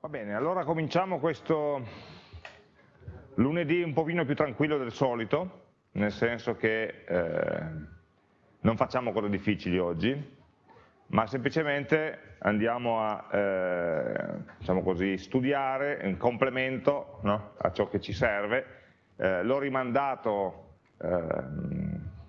Va bene, allora cominciamo questo lunedì un pochino più tranquillo del solito, nel senso che eh, non facciamo cose difficili oggi, ma semplicemente andiamo a eh, diciamo così, studiare in complemento no, a ciò che ci serve. Eh, L'ho rimandato ehm,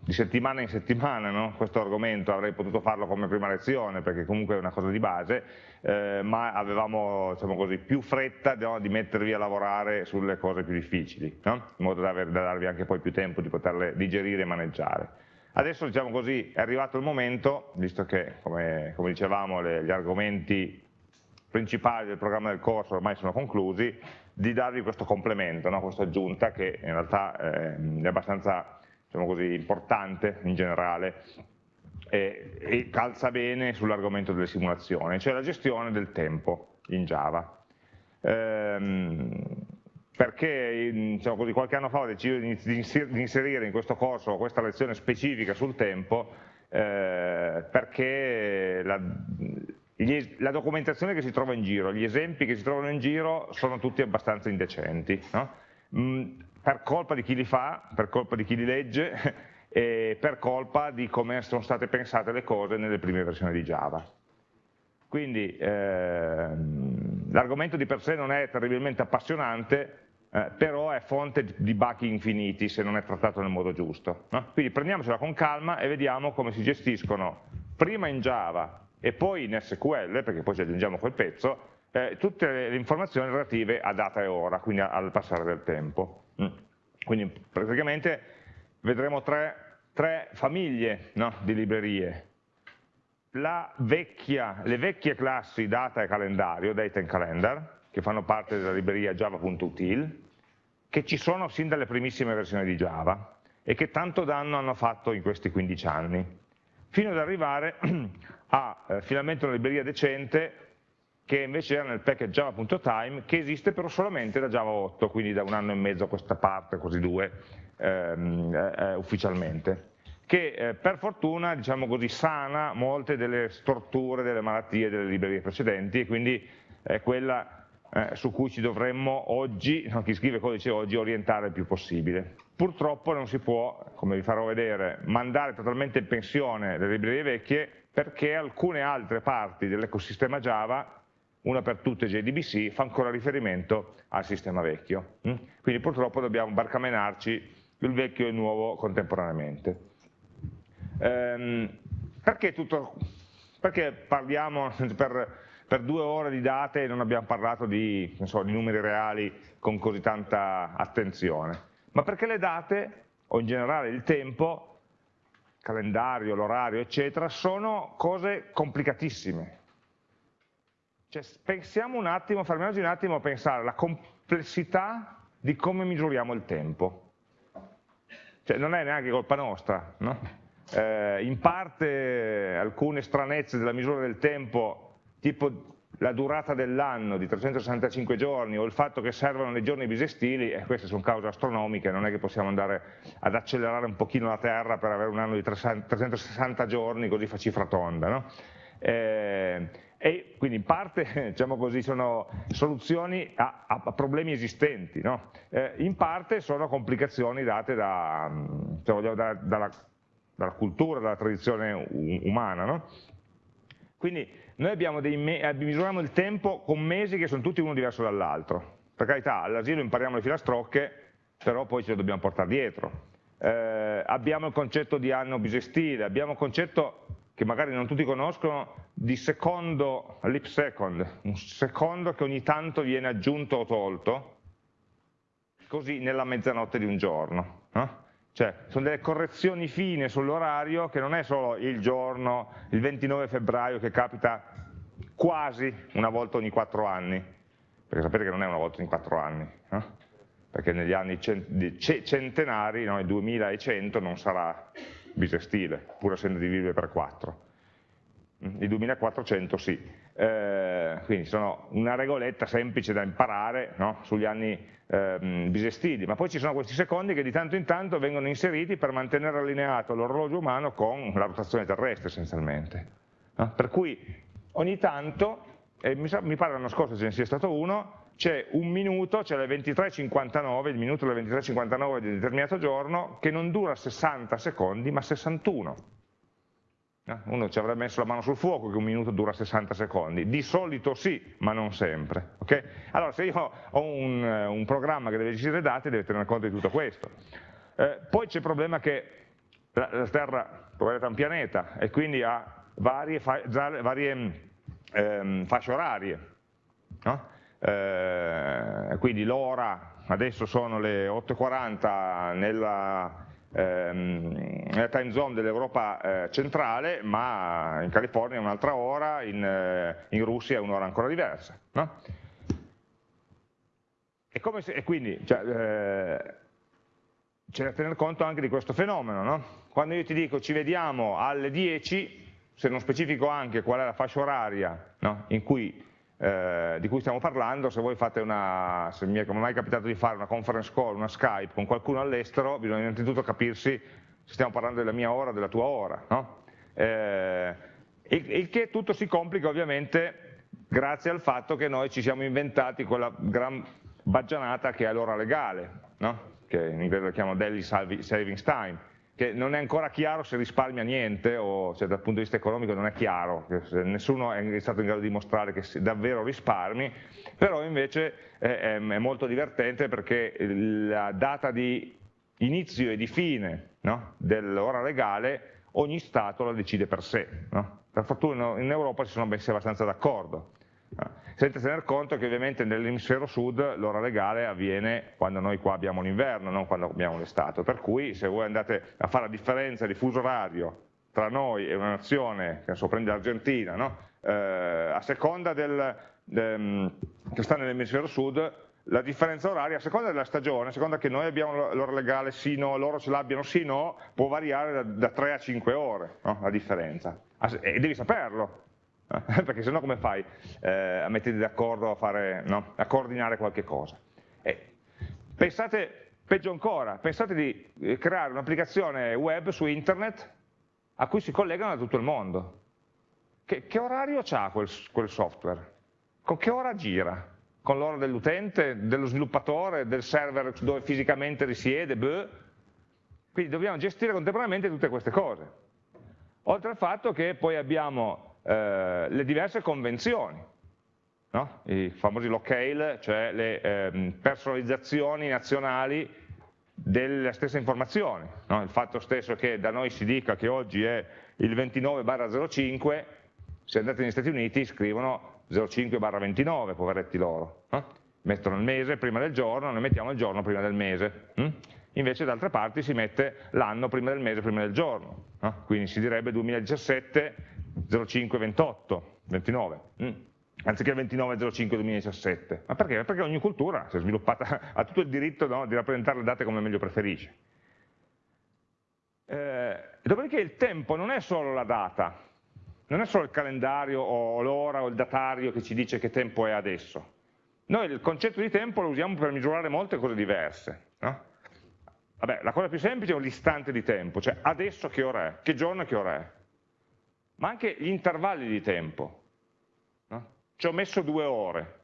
di settimana in settimana no? questo argomento, avrei potuto farlo come prima lezione perché comunque è una cosa di base, eh, ma avevamo diciamo così, più fretta no? di mettervi a lavorare sulle cose più difficili, no? in modo da, aver, da, darvi anche poi più tempo di poterle digerire e maneggiare. Adesso diciamo così, è arrivato il momento, visto che come, come dicevamo le, gli argomenti principali del programma del corso ormai sono conclusi, di darvi questo complemento, questa aggiunta che in realtà eh, è abbastanza diciamo così, importante in generale e, e calza bene sull'argomento delle simulazioni, cioè la gestione del tempo in Java. Ehm, perché diciamo così, qualche anno fa ho deciso di inserire in questo corso questa lezione specifica sul tempo eh, perché la, gli, la, documentazione che si trova in giro, gli esempi che si trovano in giro sono tutti abbastanza indecenti. No? Mm, per colpa di chi li fa, per colpa di chi li legge e per colpa di come sono state pensate le cose nelle prime versioni di Java. Quindi ehm, l'argomento di per sé non è terribilmente appassionante, eh, però è fonte di buchi infiniti se non è trattato nel modo giusto. No? Quindi prendiamocela con calma e vediamo come si gestiscono prima in Java e poi in SQL, perché poi ci aggiungiamo quel pezzo, eh, tutte le informazioni relative a data e ora, quindi al passare del tempo. Mm. Quindi praticamente vedremo tre, tre famiglie no, di librerie. Vecchia, le vecchie classi data e calendario, data and calendar, che fanno parte della libreria java.util, che ci sono sin dalle primissime versioni di Java e che tanto danno hanno fatto in questi 15 anni, fino ad arrivare a eh, finalmente una libreria decente che invece era nel package java.time, che esiste però solamente da Java 8, quindi da un anno e mezzo a questa parte, quasi due, ehm, eh, eh, ufficialmente, che eh, per fortuna, diciamo così, sana molte delle storture, delle malattie delle librerie precedenti e quindi è quella eh, su cui ci dovremmo oggi, no, chi scrive codice oggi, orientare il più possibile. Purtroppo non si può, come vi farò vedere, mandare totalmente in pensione le librerie vecchie perché alcune altre parti dell'ecosistema Java una per tutte JDBC, fa ancora riferimento al sistema vecchio. Mm? Quindi purtroppo dobbiamo barcamenarci il vecchio e il nuovo contemporaneamente. Ehm, perché, tutto, perché, parliamo per, per, due ore di date e non abbiamo parlato di, so, di numeri reali con così tanta attenzione? Ma perché le date, o in generale il tempo, calendario, l'orario, eccetera, sono cose complicatissime, cioè, pensiamo un attimo, fermiamoci un attimo a pensare alla complessità di come misuriamo il tempo. Cioè, non è neanche colpa nostra, no? eh, in parte alcune stranezze della misura del tempo, tipo la durata dell'anno di 365 giorni o il fatto che servono dei giorni bisestili, e queste sono cause astronomiche, non è che possiamo andare ad accelerare un pochino la Terra per avere un anno di 360 giorni così fa cifra tonda. No? Eh, e quindi in parte diciamo così, sono soluzioni a, a problemi esistenti, no? eh, in parte sono complicazioni date da, diciamo, da, dalla, dalla, cultura, dalla tradizione umana. No? Quindi noi eh, misuriamo il tempo con mesi che sono tutti uno diverso dall'altro. Per carità, all'asilo impariamo le filastrocche, però poi ce le dobbiamo portare dietro. Eh, abbiamo il concetto di anno bisestile, abbiamo il concetto che magari non tutti conoscono, di secondo, leap second, un secondo che ogni tanto viene aggiunto o tolto, così nella mezzanotte di un giorno. No? Cioè, sono delle correzioni fine sull'orario che non è solo il giorno, il 29 febbraio che capita quasi una volta ogni quattro anni, perché sapete che non è una volta ogni quattro anni, no? perché negli anni centenari, no, il 2100 non sarà bisestile, pur essendo divisibile per 4. Il 2400 sì, eh, quindi sono una regoletta semplice da imparare no? sugli anni eh, bisestili, ma poi ci sono questi secondi che di tanto in tanto vengono inseriti per mantenere allineato l'orologio umano con la rotazione terrestre essenzialmente. No? Per cui ogni tanto e mi, mi pare l'anno scorso ce ne sia stato uno, c'è un minuto, c'è le 23.59, il minuto delle 23.59 di un determinato giorno, che non dura 60 secondi, ma 61. Uno ci avrebbe messo la mano sul fuoco che un minuto dura 60 secondi, di solito sì, ma non sempre. Okay? Allora se io ho un, un, programma che deve gestire dati deve tenere conto di tutto questo. Eh, poi c'è il problema che la, la Terra è un pianeta e quindi ha varie, fa, varie ehm, fasce orarie. No? Eh, quindi l'ora adesso sono le 8.40 nella, ehm, nella, time zone dell'Europa eh, centrale, ma in California è un'altra ora, in, eh, in, Russia è un'ora ancora diversa. No? E, se, e, quindi cioè, eh, c'è da tener conto anche di questo fenomeno. No? Quando io ti dico ci vediamo alle 10, se non specifico anche qual è la fascia oraria no? in cui eh, di cui stiamo parlando, se voi fate una, se mi è mai capitato di fare una conference call, una Skype con qualcuno all'estero, bisogna innanzitutto capirsi se stiamo parlando della mia ora o della tua ora. No? Eh, il, il, che tutto si complica ovviamente grazie al fatto che noi ci siamo inventati quella gran baggianata che è l'ora legale, no? che in inglese lo chiamano daily savings time, che non è ancora chiaro se risparmia niente o se dal punto di vista economico non è chiaro, nessuno è stato in grado di dimostrare che davvero risparmi, però invece è, è molto divertente perché la data di inizio e di fine no, dell'ora legale ogni Stato la decide per sé. No? Per fortuna in Europa si sono messi abbastanza d'accordo senza tener conto che ovviamente nell'emisfero sud l'ora legale avviene quando noi qua abbiamo l'inverno, non quando abbiamo l'estate, per cui se voi andate a fare la differenza di fuso orario tra noi e una nazione, che so, prende l'Argentina, no? eh, a seconda del, de, che sta nell'emisfero sud, la differenza oraria, a seconda della stagione, a seconda che noi abbiamo l'ora legale sì no, loro ce l'abbiano sì no, può variare da, da 3 a 5 ore no? la differenza. E devi saperlo, perché sennò come fai eh, a metterti d'accordo a, no? a, coordinare qualche cosa? Eh, pensate, peggio ancora, pensate di eh, creare un'applicazione web su internet a cui si collegano da tutto il mondo. Che, che orario ha quel, quel software? Con che ora gira? Con l'ora dell'utente, dello sviluppatore, del server dove fisicamente risiede? Beh. Quindi dobbiamo gestire contemporaneamente tutte queste cose. Oltre al fatto che poi abbiamo eh, le diverse convenzioni, no? i famosi locale, cioè le eh, personalizzazioni nazionali delle stesse informazioni, no? il fatto stesso che da noi si dica che oggi è il 29-05, se andate negli Stati Uniti scrivono 05-29, poveretti loro, no? mettono il mese prima del giorno, noi mettiamo il giorno prima del mese, hm? invece da altre parti si mette l'anno prima del mese prima del giorno, quindi si direbbe 2017 05 28, 29, mm. anziché 29 05 2017. Ma perché? Perché ogni cultura si è sviluppata, ha tutto il diritto no, di rappresentare le date come meglio preferisce. Eh, dopodiché il tempo non è solo la data, non è solo il calendario o l'ora o il datario che ci dice che tempo è adesso. Noi il concetto di tempo lo usiamo per misurare molte cose diverse. No? Vabbè, la cosa più semplice è l'istante di tempo, cioè adesso che ora è, che giorno e che ora è ma anche gli intervalli di tempo. No? Ci ho messo due ore.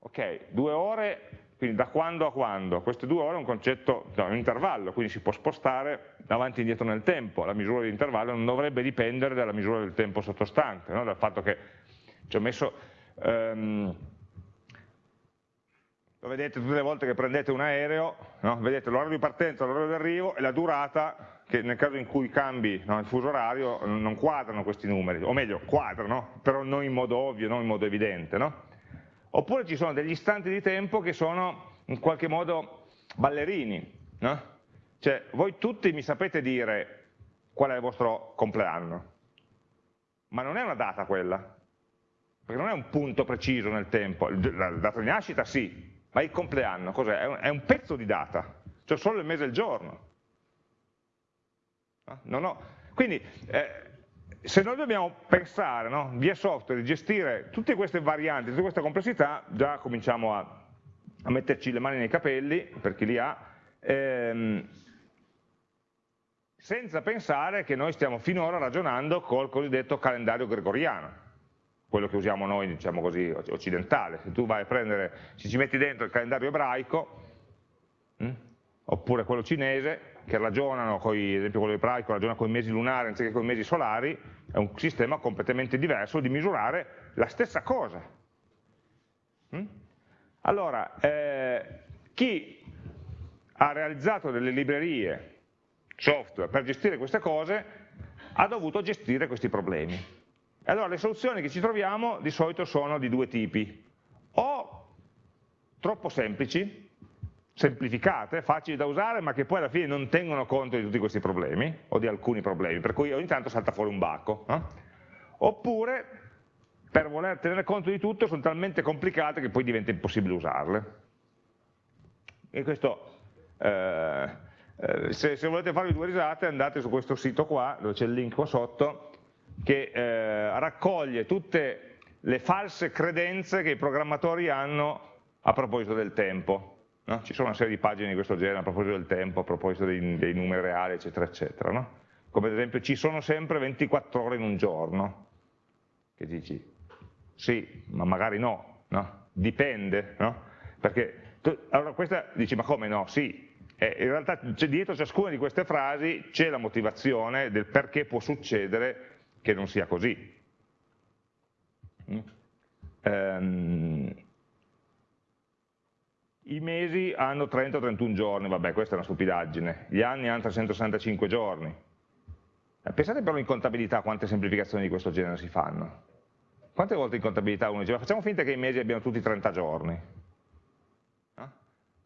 Ok, due ore, quindi da quando a quando? Queste due ore è un concetto, no, un intervallo, quindi si può spostare avanti e indietro nel tempo. La misura di intervallo non dovrebbe dipendere dalla misura del tempo sottostante, no? dal fatto che ci ho messo... Um, lo vedete tutte le volte che prendete un aereo, vedete l'orario di partenza, l'orario di arrivo e la durata che nel caso in cui cambi no, il fuso orario non quadrano questi numeri, o meglio, quadrano, però non in modo ovvio, non in modo evidente. No? Oppure ci sono degli istanti di tempo che sono in qualche modo ballerini. No? Cioè, voi tutti mi sapete dire qual è il vostro compleanno, ma non è una data quella, perché non è un punto preciso nel tempo, la data di nascita sì, ma il compleanno cos'è? È un pezzo di data, cioè solo il mese e il giorno. No, no. Quindi eh, se noi dobbiamo pensare no, via software di gestire tutte queste varianti, tutte queste complessità, già cominciamo a, a metterci le mani nei capelli, per chi li ha, ehm, senza pensare che noi stiamo finora ragionando col cosiddetto calendario gregoriano. quello che usiamo noi, diciamo così, occidentale. Se tu vai a prendere, se ci metti dentro il calendario ebraico, mh, hm, oppure quello cinese, che ragionano, coi, ad esempio quello ebraico ragiona con i mesi lunari anziché con i mesi solari, è un sistema completamente diverso di misurare la stessa cosa. Hm? Allora, eh, chi ha realizzato delle librerie software per gestire queste cose ha dovuto gestire questi problemi. Allora le soluzioni che ci troviamo di solito sono di due tipi, o troppo semplici, semplificate, facili da usare, ma che poi alla fine non tengono conto di tutti questi problemi, o di alcuni problemi, per cui ogni tanto salta fuori un bacco. Eh? Oppure, per voler tenere conto di tutto, sono talmente complicate che poi diventa impossibile usarle. E questo, eh, eh, se, se, volete farvi due risate, andate su questo sito qua, dove c'è il link qua sotto, che eh, raccoglie tutte le false credenze che i programmatori hanno a proposito del tempo No? Ci sono una serie di pagine di questo genere a proposito del tempo, a proposito dei, dei numeri reali, eccetera, eccetera. No? Come ad esempio ci sono sempre 24 ore in un giorno. Che dici, sì, ma magari no, no? dipende? Perché tu, allora questa dici, ma come no? Sì, eh, in realtà dietro ciascuna di queste frasi c'è la motivazione del perché può succedere che non sia così. Mm? Um, i mesi hanno 30-31 giorni, vabbè questa è una stupidaggine, gli anni hanno 365 giorni. Eh, pensate però in contabilità quante semplificazioni di questo genere si fanno. Quante volte in contabilità uno dice, ma facciamo finta che i mesi abbiano tutti 30 giorni. No?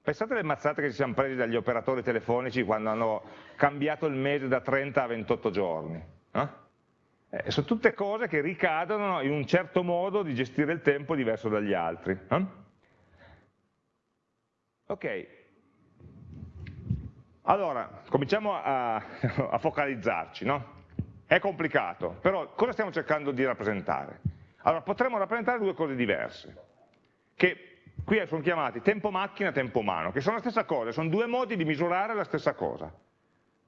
Pensate alle mazzate che ci siamo presi dagli operatori telefonici quando hanno cambiato il mese da 30 a 28 giorni. No? Eh, sono tutte cose che ricadono in un certo modo di gestire il tempo diverso dagli altri. No? Ok, allora cominciamo a, a focalizzarci, no? È complicato, però cosa stiamo cercando di rappresentare? Allora potremmo rappresentare due cose diverse, che qui sono chiamati tempo macchina e tempo umano, che sono la stessa cosa, sono due modi di misurare la stessa cosa.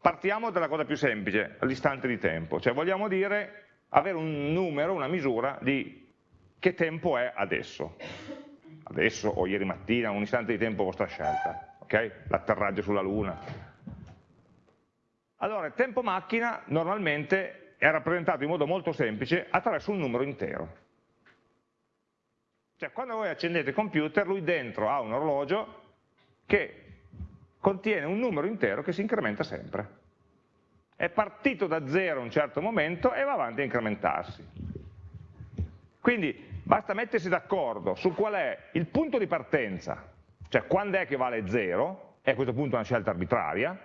Partiamo dalla cosa più semplice, l'istante di tempo, cioè vogliamo dire avere un numero, una misura di che tempo è adesso adesso o ieri mattina, un istante di tempo vostra scelta, okay? l'atterraggio sulla Luna. Allora, il tempo macchina normalmente è rappresentato in modo molto semplice attraverso un numero intero. Cioè, quando voi accendete il computer, lui dentro ha un orologio che contiene un numero intero che si incrementa sempre. È partito da zero a un certo momento e va avanti a incrementarsi. Quindi basta mettersi d'accordo su qual è il punto di partenza, cioè quando è che vale 0, è a questo punto una scelta arbitraria,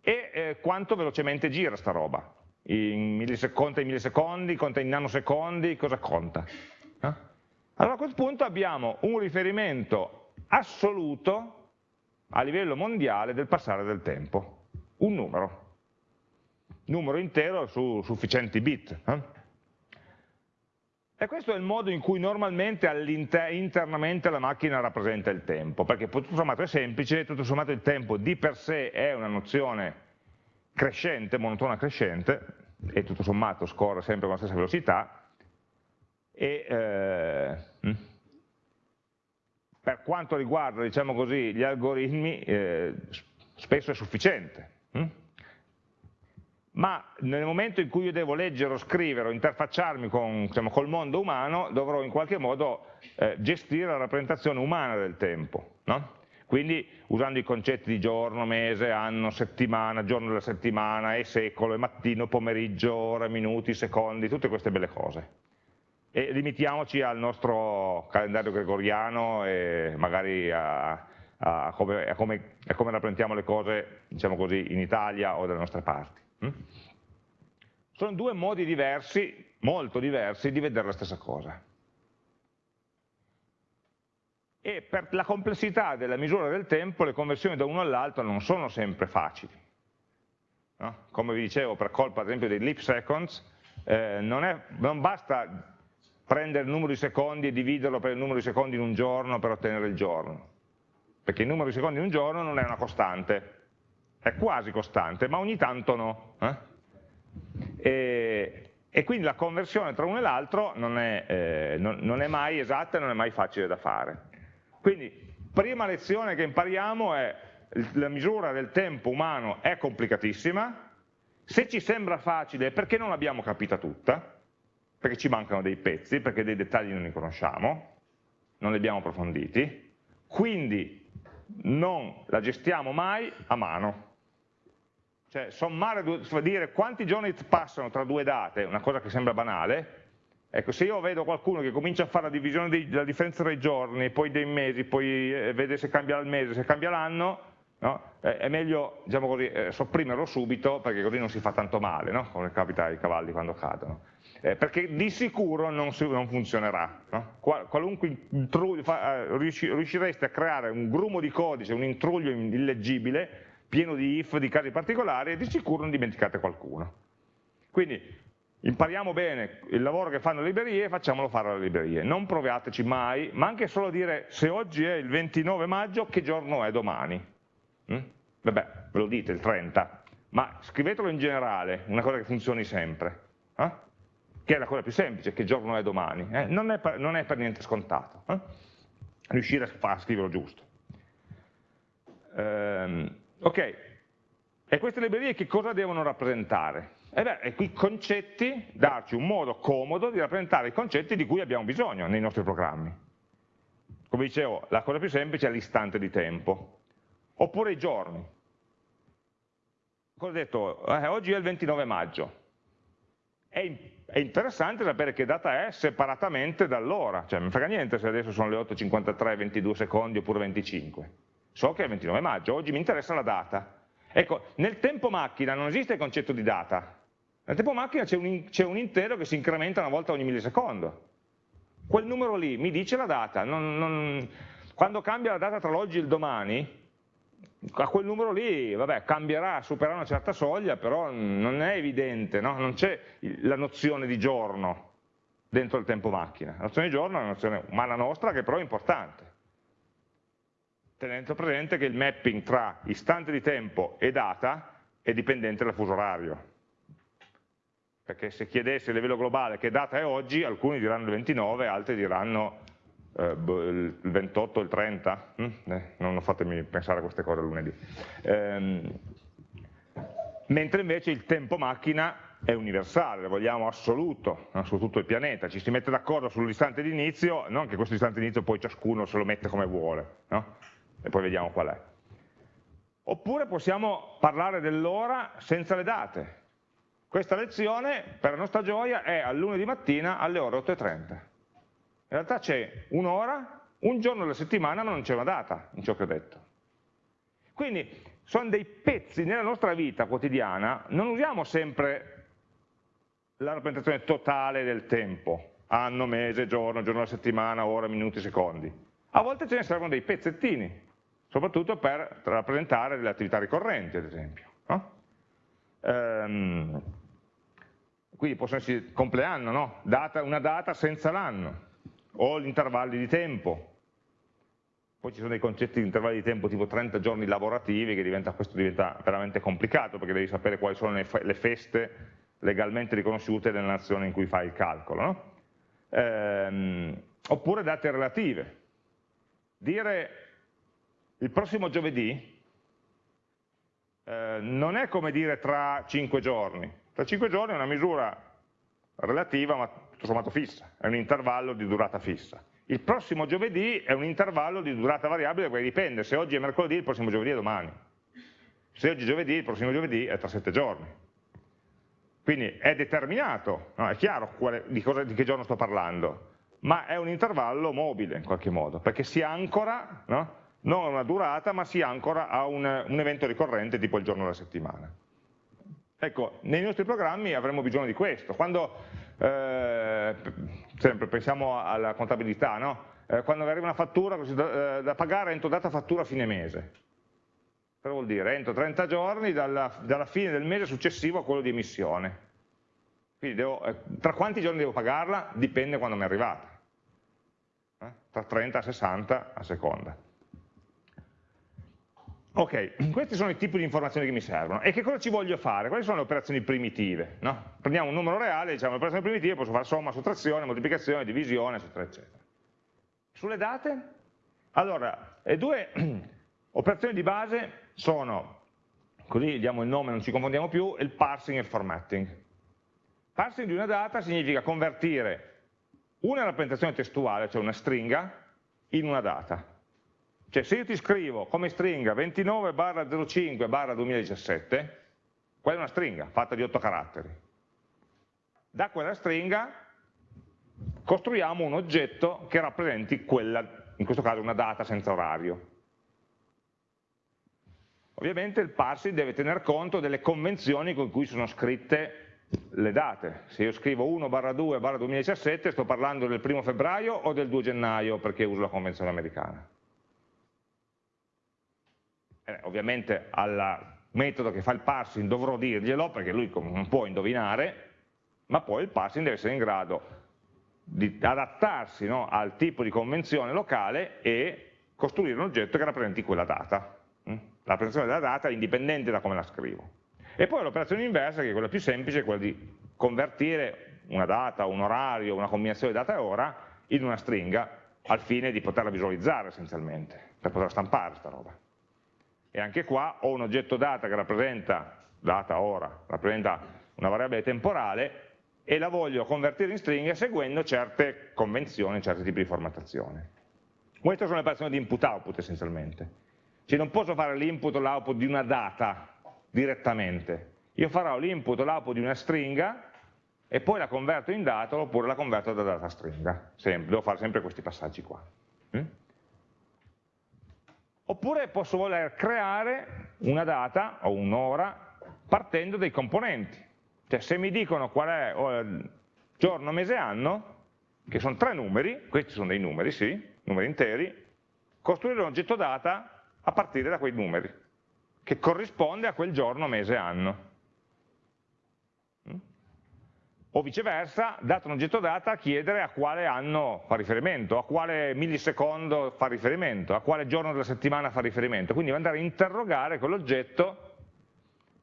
e eh, quanto velocemente gira sta roba, in millisecondi, in millisecondi, conta in nanosecondi, cosa conta. Eh? Allora a questo punto abbiamo un riferimento assoluto a livello mondiale del passare del tempo, un numero, numero intero su sufficienti bit. Eh? E questo è il modo in cui normalmente internamente la macchina rappresenta il tempo, perché tutto sommato è semplice, tutto sommato il tempo di per sé è una nozione crescente, monotona crescente, e tutto sommato scorre sempre con la stessa velocità, e eh, hm, per quanto riguarda diciamo così, gli algoritmi eh, spesso è sufficiente. Hm? Ma nel momento in cui io devo leggere o scrivere o interfacciarmi con, diciamo, col mondo umano, dovrò in qualche modo eh, gestire la rappresentazione umana del tempo. No? Quindi usando i concetti di giorno, mese, anno, settimana, giorno della settimana, e secolo, e mattino, pomeriggio, ora, minuti, secondi, tutte queste belle cose. E limitiamoci al nostro calendario gregoriano e magari a, a, come, a, come, a come rappresentiamo le cose, diciamo così, in Italia o dalle nostre parti. Mm? Sono due modi diversi, molto diversi, di vedere la stessa cosa. E per la complessità della misura del tempo le conversioni da uno all'altro non sono sempre facili. No? Come vi dicevo, per colpa ad esempio dei leap seconds, eh, non, è, non basta prendere il numero di secondi e dividerlo per il numero di secondi in un giorno per ottenere il giorno, perché il numero di secondi in un giorno non è una costante, è quasi costante, ma ogni tanto no. Eh? E, e quindi la conversione tra uno e l'altro non, eh, non, non, è mai esatta e non è mai facile da fare. Quindi, prima lezione che impariamo è la misura del tempo umano è complicatissima, se ci sembra facile è perché non l'abbiamo capita tutta, perché ci mancano dei pezzi, perché dei dettagli non li conosciamo, non li abbiamo approfonditi, quindi non la gestiamo mai a mano, cioè sommare, dire quanti giorni passano tra due date, una cosa che sembra banale, ecco se io vedo qualcuno che comincia a fare la divisione della differenza tra i giorni, poi dei mesi, poi eh, vede se cambia il mese, se cambia l'anno, no? è meglio diciamo così, eh, sopprimerlo subito perché così non si fa tanto male, no? come capita ai cavalli quando cadono. Eh, perché di sicuro non, si, non funzionerà. No? Qualunque intruglio, eh, riuscireste a creare un grumo di codice, un intruglio illeggibile, pieno di if, di casi particolari e di sicuro non dimenticate qualcuno. Quindi impariamo bene il lavoro che fanno le librerie e facciamolo fare alle librerie. Non provateci mai, ma anche solo dire se oggi è il 29 maggio, che giorno è domani? Mm? Vabbè, ve lo dite, il 30, ma scrivetelo in generale, una cosa che funzioni sempre. Eh? Che è la cosa più semplice, che giorno è domani. Eh? Non, è per, non, è per, niente scontato. Eh? Riuscire a, a scriverlo giusto. Ehm, Ok, e queste librerie che cosa devono rappresentare? E beh, i concetti, darci un modo comodo di rappresentare i concetti di cui abbiamo bisogno nei nostri programmi. Come dicevo, la cosa più semplice è l'istante di tempo, oppure i giorni. Cosa ho detto? Eh, oggi è il 29 maggio. È, è, interessante sapere che data è separatamente dall'ora, cioè non frega niente se adesso sono le 8.53, 22 secondi oppure 25 so che è il 29 maggio, oggi mi interessa la data. Ecco, nel tempo macchina non esiste il concetto di data, nel tempo macchina c'è un, un, intero che si incrementa una volta ogni millisecondo. Quel numero lì mi dice la data, non, non, quando cambia la data tra l'oggi e il domani, a quel numero lì, vabbè, cambierà, supererà una certa soglia, però non è evidente, no? non c'è la nozione di giorno dentro il tempo macchina. La nozione di giorno è una nozione umana nostra che però è importante tenendo presente che il mapping tra istante di tempo e data è dipendente dal fuso orario. Perché se chiedessi a livello globale che data è oggi, alcuni diranno il 29, altri diranno eh, boh, il 28 il 30. Mm? Eh, non fatemi pensare a queste cose lunedì. Ehm, mentre invece il tempo macchina è universale, lo vogliamo assoluto no? su tutto il pianeta, ci si mette d'accordo sull'istante di inizio, non che questo istante di inizio poi ciascuno se lo mette come vuole, no? E poi vediamo qual è. Oppure possiamo parlare dell'ora senza le date. Questa lezione, per la nostra gioia, è al lunedì mattina alle ore 8.30. In realtà c'è un'ora, un giorno della settimana, ma non c'è una data in ciò che ho detto. Quindi sono dei pezzi nella nostra vita quotidiana, non usiamo sempre la rappresentazione totale del tempo, anno, mese, giorno, giorno della settimana, ora, minuti, secondi. A volte ce ne servono dei pezzettini, soprattutto per rappresentare delle attività ricorrenti, ad esempio. No? Ehm, quindi possono essere compleanno, no? data, una data senza l'anno, o gli intervalli di tempo. Poi ci sono dei concetti di intervalli di tempo tipo 30 giorni lavorativi, che diventa, questo diventa veramente complicato, perché devi sapere quali sono le feste legalmente riconosciute nella nazione in cui fai il calcolo. No? Ehm, oppure date relative. Dire il prossimo giovedì eh, non è come dire tra cinque giorni, tra cinque giorni è una misura relativa ma tutto sommato fissa, è un intervallo di durata fissa. Il prossimo giovedì è un intervallo di durata variabile perché dipende, se oggi è mercoledì il prossimo giovedì è domani, se oggi è giovedì il prossimo giovedì è tra sette giorni. Quindi è determinato, no? è chiaro quale, di, cosa, di, che giorno sto parlando, ma è un intervallo mobile in qualche modo, perché si ancora no? Non a una durata, ma si ancora a un, un evento ricorrente tipo il giorno della settimana. Ecco, nei nostri programmi avremo bisogno di questo. Quando, eh, sempre pensiamo alla contabilità, no? eh, quando arriva una fattura da, eh, da, pagare entro data fattura a fine mese. Cosa vuol dire? Entro 30 giorni dalla, dalla fine del mese successivo a quello di emissione. Quindi devo, eh, tra quanti giorni devo pagarla? Dipende quando mi è arrivata. Eh? Tra 30 e 60 a seconda. Ok, questi sono i tipi di informazioni che mi servono. E che cosa ci voglio fare? Quali sono le operazioni primitive? No? Prendiamo un numero reale, diciamo le operazioni primitive, posso fare somma, sottrazione, moltiplicazione, divisione, eccetera, eccetera. Sulle date? Allora, le due operazioni di base sono, così diamo il nome, non ci confondiamo più, il parsing e il formatting. Parsing di una data significa convertire una rappresentazione testuale, cioè una stringa, in una data. Cioè se io ti scrivo come stringa 29 barra 05 barra 2017, quella è una stringa fatta di 8 caratteri. Da quella stringa costruiamo un oggetto che rappresenti quella, in questo caso una data senza orario. Ovviamente il parsing deve tener conto delle convenzioni con cui sono scritte le date. Se io scrivo 1 barra 2 barra 2017 sto parlando del 1 febbraio o del 2 gennaio perché uso la convenzione americana eh, ovviamente al metodo che fa il parsing dovrò dirglielo perché lui non può indovinare, ma poi il parsing deve essere in grado di adattarsi no, al tipo di convenzione locale e costruire un oggetto che rappresenti quella data. Mm? La rappresentazione della data è indipendente da come la scrivo. E poi l'operazione inversa, che è quella più semplice, è quella di convertire una data, un orario, una combinazione di data e ora in una stringa al fine di poterla visualizzare essenzialmente, per poterla stampare questa roba e anche qua ho un oggetto data che rappresenta, data ora, rappresenta una variabile temporale e la voglio convertire in stringhe seguendo certe convenzioni, certi tipi di formattazione. Queste sono le operazioni di input-output essenzialmente. Cioè non posso fare l'input o l'output di una data direttamente, io farò l'input o l'output di una stringa e poi la converto in data oppure la converto da data stringa, sempre, devo fare sempre questi passaggi qua. Mm? Oppure posso voler creare una data o un'ora partendo dai componenti. Cioè se mi dicono qual è oh, giorno, mese, anno, che sono tre numeri, questi sono dei numeri, sì, numeri interi, costruire un oggetto data a partire da quei numeri, che corrisponde a quel giorno, mese, anno o viceversa, dato un oggetto data, chiedere a quale anno fa riferimento, a quale millisecondo fa riferimento, a quale giorno della settimana fa riferimento, quindi andare a interrogare quell'oggetto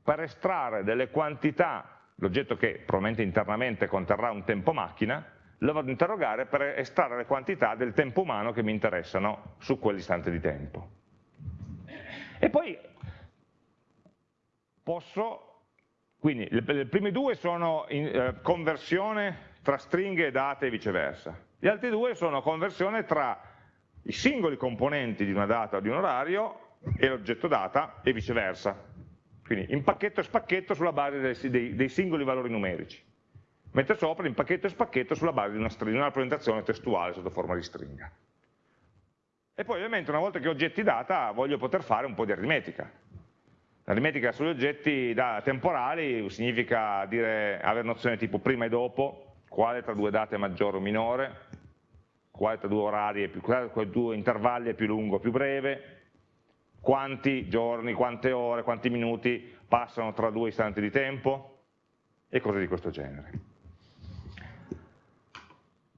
per estrarre delle quantità, l'oggetto che probabilmente internamente conterrà un tempo macchina, lo vado ad interrogare per estrarre le quantità del tempo umano che mi interessano su quell'istante di tempo. E poi posso quindi le, le prime due sono in, eh, conversione tra stringhe e date e viceversa. Gli altri due sono conversione tra i singoli componenti di una data o di un orario e l'oggetto data e viceversa. Quindi impacchetto e spacchetto sulla base dei, dei, dei singoli valori numerici. Mentre sopra impacchetto e spacchetto sulla base di una, stringa, una rappresentazione testuale sotto forma di stringa. E poi ovviamente una volta che ho oggetti data voglio poter fare un po' di aritmetica L'aritmetica sugli oggetti temporali significa dire, avere nozioni tipo prima e dopo, quale tra due date è maggiore o minore, quale tra due orari è più, quale due intervalli è più lungo o più breve, quanti giorni, quante ore, quanti minuti passano tra due istanti di tempo e cose di questo genere.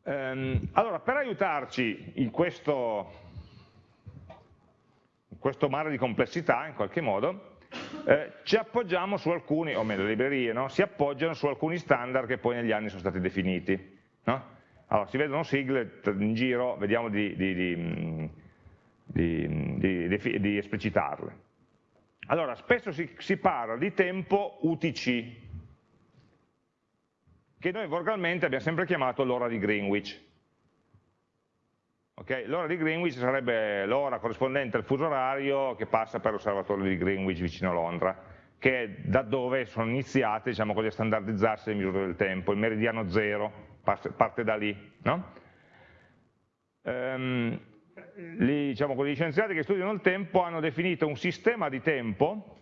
Ehm, allora, per aiutarci in questo, in questo mare di complessità, in qualche modo, eh, ci appoggiamo su alcuni, o meglio le librerie, no? si appoggiano su alcuni standard che poi negli anni sono stati definiti. No? Allora, si vedono sigle in giro, vediamo di, di, di, di esplicitarle. Allora, spesso si, si parla di tempo UTC, che noi volgarmente abbiamo sempre chiamato l'ora di Greenwich. Okay? L'ora di Greenwich sarebbe l'ora corrispondente al fuso orario che passa per l'osservatorio di Greenwich vicino a Londra, che è da dove sono iniziate diciamo a standardizzarsi le misure del tempo, il meridiano zero parte da lì. No? Um, gli, diciamo gli scienziati che studiano il tempo hanno definito un sistema di tempo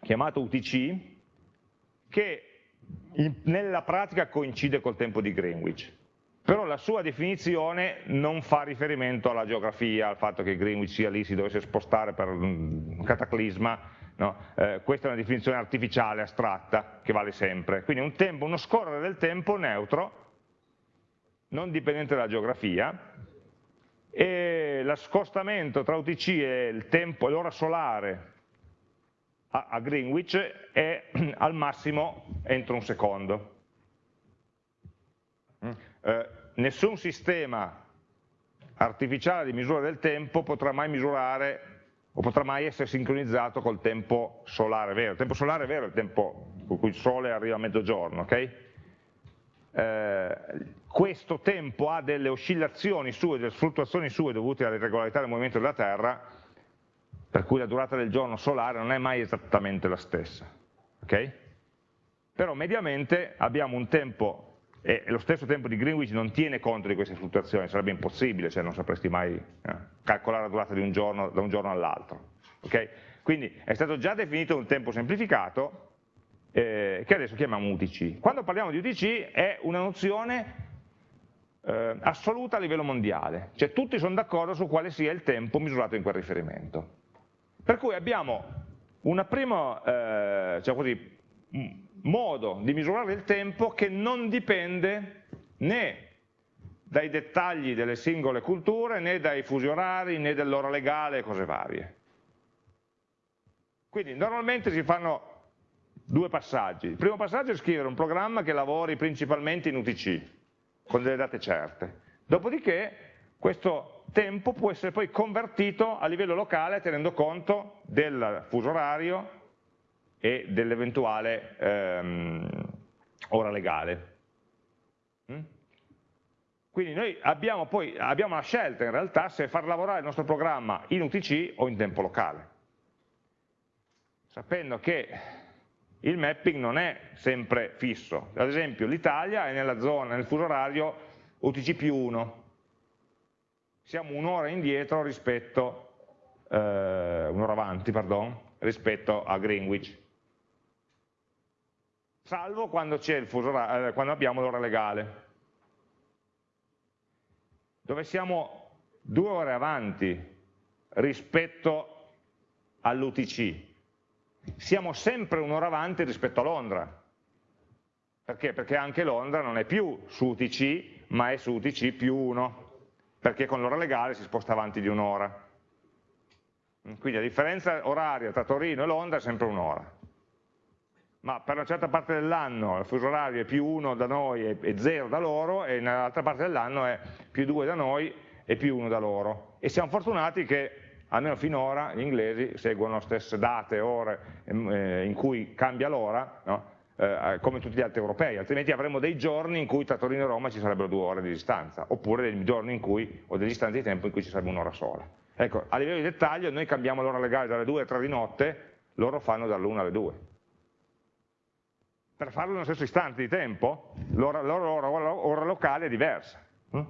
chiamato UTC che in, nella pratica coincide col tempo di Greenwich però la sua definizione non fa riferimento alla geografia, al fatto che Greenwich sia lì, si dovesse spostare per un cataclisma, no? eh, questa è una definizione artificiale, astratta, che vale sempre. Quindi un tempo, uno scorrere del tempo neutro, non dipendente dalla geografia, e lo scostamento tra UTC e il tempo, l'ora solare a, a Greenwich è al massimo entro un secondo. Mm. Eh, nessun sistema artificiale di misura del tempo potrà mai misurare o potrà mai essere sincronizzato col tempo solare vero. Il tempo solare vero è il tempo con cui il sole arriva a mezzogiorno, ok? Eh, questo tempo ha delle oscillazioni sue, delle fluttuazioni sue dovute alle irregolarità del movimento della Terra, per cui la durata del giorno solare non è mai esattamente la stessa. Okay? Però mediamente abbiamo un tempo, e lo stesso tempo di Greenwich non tiene conto di queste fluttuazioni, sarebbe impossibile, cioè non sapresti mai eh, calcolare la durata un giorno da un giorno all'altro. Okay? Quindi è stato già definito un tempo semplificato, eh, che adesso chiamiamo UTC. Quando parliamo di UTC è una nozione eh, assoluta a livello mondiale, cioè tutti sono d'accordo su quale sia il tempo misurato in quel riferimento. Per cui abbiamo un primo eh, diciamo così, modo di misurare il tempo che non dipende né dai dettagli delle singole culture, né dai fusi orari, né dell'ora legale e cose varie. Quindi normalmente si fanno due passaggi. Il primo passaggio è scrivere un programma che lavori principalmente in UTC, con delle date certe. Dopodiché questo tempo può essere poi convertito a livello locale tenendo conto del fuso orario e dell'eventuale ehm, ora legale. Mm? Quindi noi abbiamo poi abbiamo la scelta in realtà se far lavorare il nostro programma in UTC o in tempo locale, sapendo che il mapping non è sempre fisso. Ad esempio l'Italia è nella zona, nel fuso orario UTC più 1. Siamo un'ora indietro rispetto, eh, un'ora avanti, pardon, rispetto a Greenwich. Salvo quando, orario, eh, quando abbiamo l'ora legale, dove siamo due ore avanti rispetto all'UTC, siamo sempre un'ora avanti rispetto a Londra. Perché? Perché anche Londra non è più su UTC, ma è su UTC più 1, perché con l'ora legale si sposta avanti di un'ora. Quindi la differenza oraria tra Torino e Londra è sempre un'ora. Ma per una certa parte dell'anno il fuso orario è più 1 da noi e 0 da loro, e nell'altra parte dell'anno è più 2 da noi e più 1 da loro. E siamo fortunati che almeno finora gli inglesi seguono le stesse date, ore ehm, eh, in cui cambia l'ora, no? eh, come tutti gli altri europei, altrimenti avremmo dei giorni in cui tra Torino e Roma ci sarebbero due ore di distanza, oppure dei giorni in cui, o delle distanze di tempo in cui ci sarebbe un'ora sola. Ecco, a livello di dettaglio noi cambiamo l'ora legale dalle 2 alle 3 di notte, loro fanno dall'1 alle 2. Per farlo nello stesso istante di tempo, l'ora, ora locale è diversa. Hm?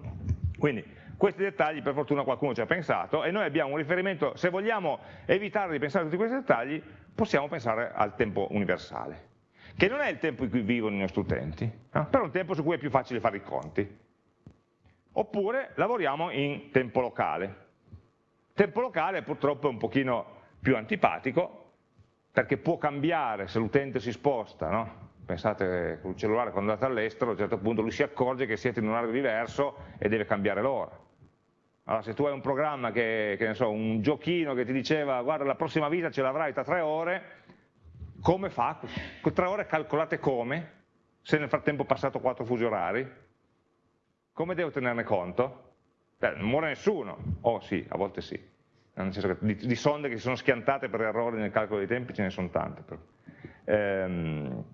Quindi questi dettagli per fortuna qualcuno ci ha pensato e noi abbiamo un riferimento, se vogliamo evitare di pensare a tutti questi dettagli, possiamo pensare al tempo universale, che non è il tempo in cui vivono i nostri utenti, eh? però è un tempo su cui è più facile fare i conti. Oppure lavoriamo in tempo locale. Tempo locale purtroppo è un pochino più antipatico, perché può cambiare se l'utente si sposta, no? Pensate con il cellulare quando andate all'estero, a un certo punto lui si accorge che siete in un orario diverso e deve cambiare l'ora. Allora se tu hai un programma, che, che ne so, un giochino che ti diceva guarda la prossima vita ce l'avrai tra tre ore, come fa? Tre ore calcolate come? Se nel frattempo è passato quattro fusi orari? Come devo tenerne conto? Beh, non muore nessuno, oh sì, a volte sì, nel senso che di, di sonde che si sono schiantate per errori nel calcolo dei tempi ce ne sono tante. Ehm,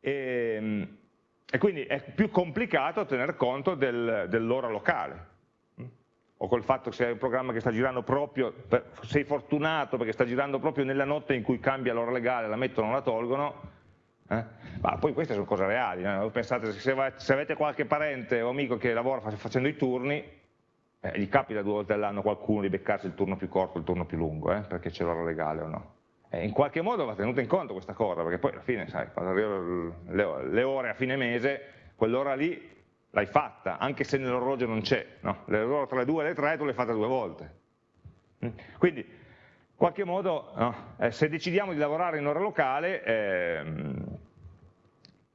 e, e, quindi è più complicato tener conto del, dell'ora locale o col fatto che se hai un programma che sta girando proprio, sei fortunato perché sta girando proprio nella notte in cui cambia l'ora legale, la mettono o la tolgono, eh? ma poi queste sono cose reali, eh? pensate se, se, avete qualche parente o amico che lavora facendo i turni, eh, gli capita due volte all'anno qualcuno di beccarsi il turno più corto e il turno più lungo, eh? perché c'è l'ora legale o no. E in qualche modo va tenuta in conto questa cosa, perché poi alla fine, sai, quando arrivano le, ore a fine mese, quell'ora lì l'hai fatta, anche se nell'orologio non c'è, no? l'ora tra le 2 e le 3 tu l'hai fatta due volte. Mm? Quindi, in qualche modo, no? eh, se decidiamo di lavorare in ora locale, eh,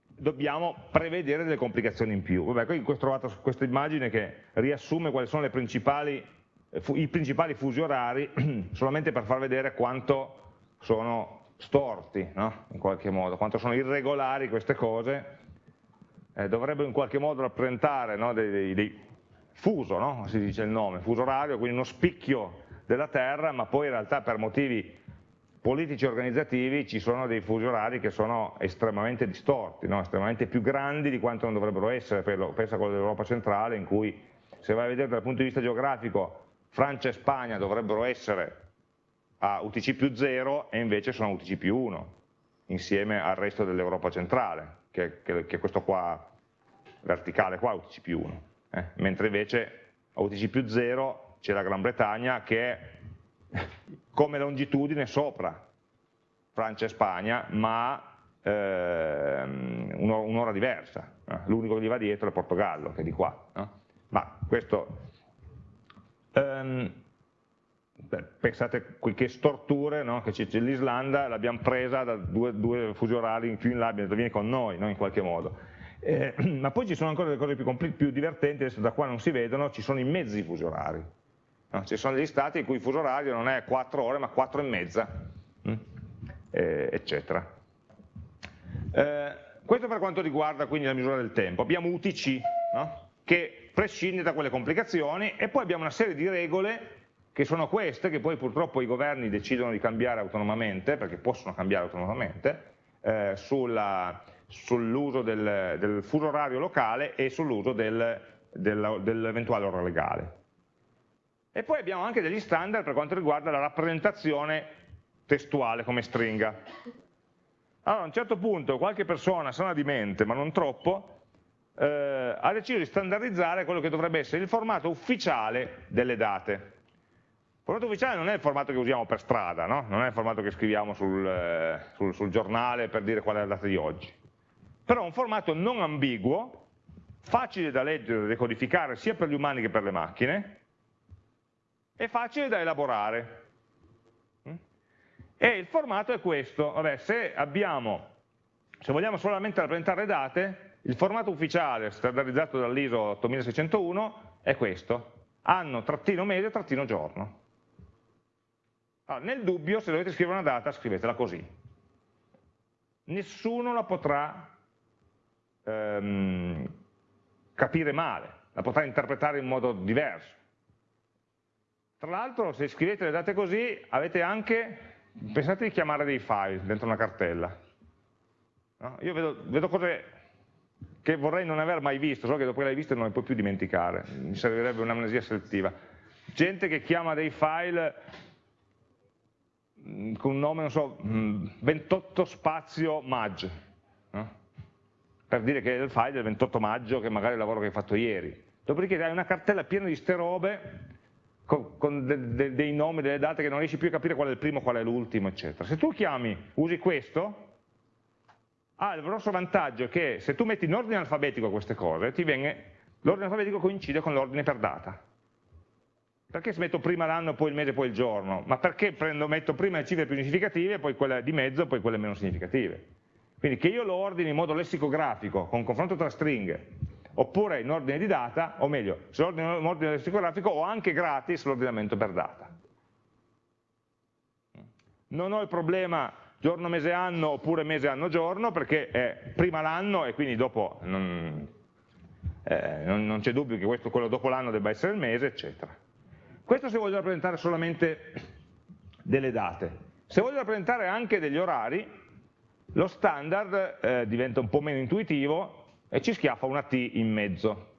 dobbiamo prevedere delle complicazioni in più. Vabbè, qui ho trovato questa immagine che riassume quali sono principali i principali fusi orari solamente per far vedere quanto sono storti, no? in qualche modo, quanto sono irregolari queste cose, eh, dovrebbero in qualche modo rappresentare no? dei, dei, dei, fuso, no? si dice il nome, fuso orario, quindi uno spicchio della Terra, ma poi in realtà per motivi politici e organizzativi ci sono dei fusi orari che sono estremamente distorti, no? estremamente più grandi di quanto non dovrebbero essere, pensa a quello dell'Europa centrale, in cui se vai a vedere dal punto di vista geografico Francia e Spagna dovrebbero essere a UTC più 0 e invece sono UTC più 1, insieme al resto dell'Europa centrale, che, è questo qua verticale qua, UTC più 1, eh? mentre invece a UTC più 0 c'è la Gran Bretagna che è come longitudine sopra Francia e Spagna, ma ehm, un'ora diversa, eh? l'unico che gli va dietro è Portogallo, che è di qua, no? ma questo... Um, pensate che storture no? che c'è l'Islanda, l'abbiamo presa da due, due, fusi orari in più in là, abbiamo detto vieni con noi no? in qualche modo. Eh, ma poi ci sono ancora delle cose più, più, divertenti, adesso da qua non si vedono, ci sono i mezzi fusi orari. No? Ci sono degli stati in cui il fuso orario non è 4 ore ma 4 e mezza, eh, eccetera. Eh, questo per quanto riguarda quindi la misura del tempo. Abbiamo UTC, che prescinde da quelle complicazioni, e poi abbiamo una serie di regole che sono queste, che poi purtroppo i governi decidono di cambiare autonomamente, perché possono cambiare autonomamente, eh, sull'uso del, del, fuso orario locale e sull'uso del, dell'eventuale ora legale. E poi abbiamo anche degli standard per quanto riguarda la rappresentazione testuale come stringa. Allora a un certo punto qualche persona sana di mente, ma non troppo, eh, ha deciso di standardizzare quello che dovrebbe essere il formato ufficiale delle date. Formato ufficiale non è il formato che usiamo per strada, no? non è il formato che scriviamo sul, eh, sul, sul giornale per dire qual è la data di oggi. Però è un formato non ambiguo, facile da leggere da decodificare sia per gli umani che per le macchine, e facile da elaborare. Mm? E il formato è questo, Vabbè, se, abbiamo, se vogliamo solamente rappresentare date, il formato ufficiale standardizzato dall'ISO 8601 è questo, anno, trattino mese, trattino giorno. Allora, nel dubbio, se dovete scrivere una data, scrivetela così. Nessuno la potrà ehm, capire male, la potrà interpretare in modo diverso. Tra l'altro, se scrivete le date così, avete anche, pensate di chiamare dei file dentro una cartella. No? Io vedo, vedo cose che vorrei non aver mai visto, so che dopo che le hai viste non le puoi più dimenticare, mi servirebbe un'amnesia selettiva. Gente che chiama dei file con un nome, non so, 28 mm, spazio mag, no? per dire che è il file del 28 maggio che magari è il lavoro che hai fatto ieri. Dopodiché hai una cartella piena di ste robe con, con de, de, dei nomi, delle date che non riesci più a capire qual è il primo, qual è l'ultimo, eccetera. Se tu chiami, usi questo, ha il grosso vantaggio che se tu metti in ordine alfabetico queste cose, l'ordine alfabetico coincide con l'ordine per data. Perché metto prima l'anno, poi il mese, poi il giorno? Ma perché prendo, metto prima le cifre più significative, poi quelle di mezzo, poi quelle meno significative? Quindi che io lo ordini in modo lessicografico, con confronto tra stringhe, oppure in ordine di data, o meglio, se lo ordino in ordine lessicografico ho anche gratis l'ordinamento per data. Non ho il problema giorno, mese, anno, oppure mese, anno, giorno, perché è prima l'anno e quindi dopo non, eh, non, non c'è dubbio che questo, quello dopo l'anno debba essere il mese, eccetera. Questo se voglio rappresentare solamente delle date. Se voglio rappresentare anche degli orari, lo standard eh, diventa un po' meno intuitivo e ci schiaffa una T in mezzo.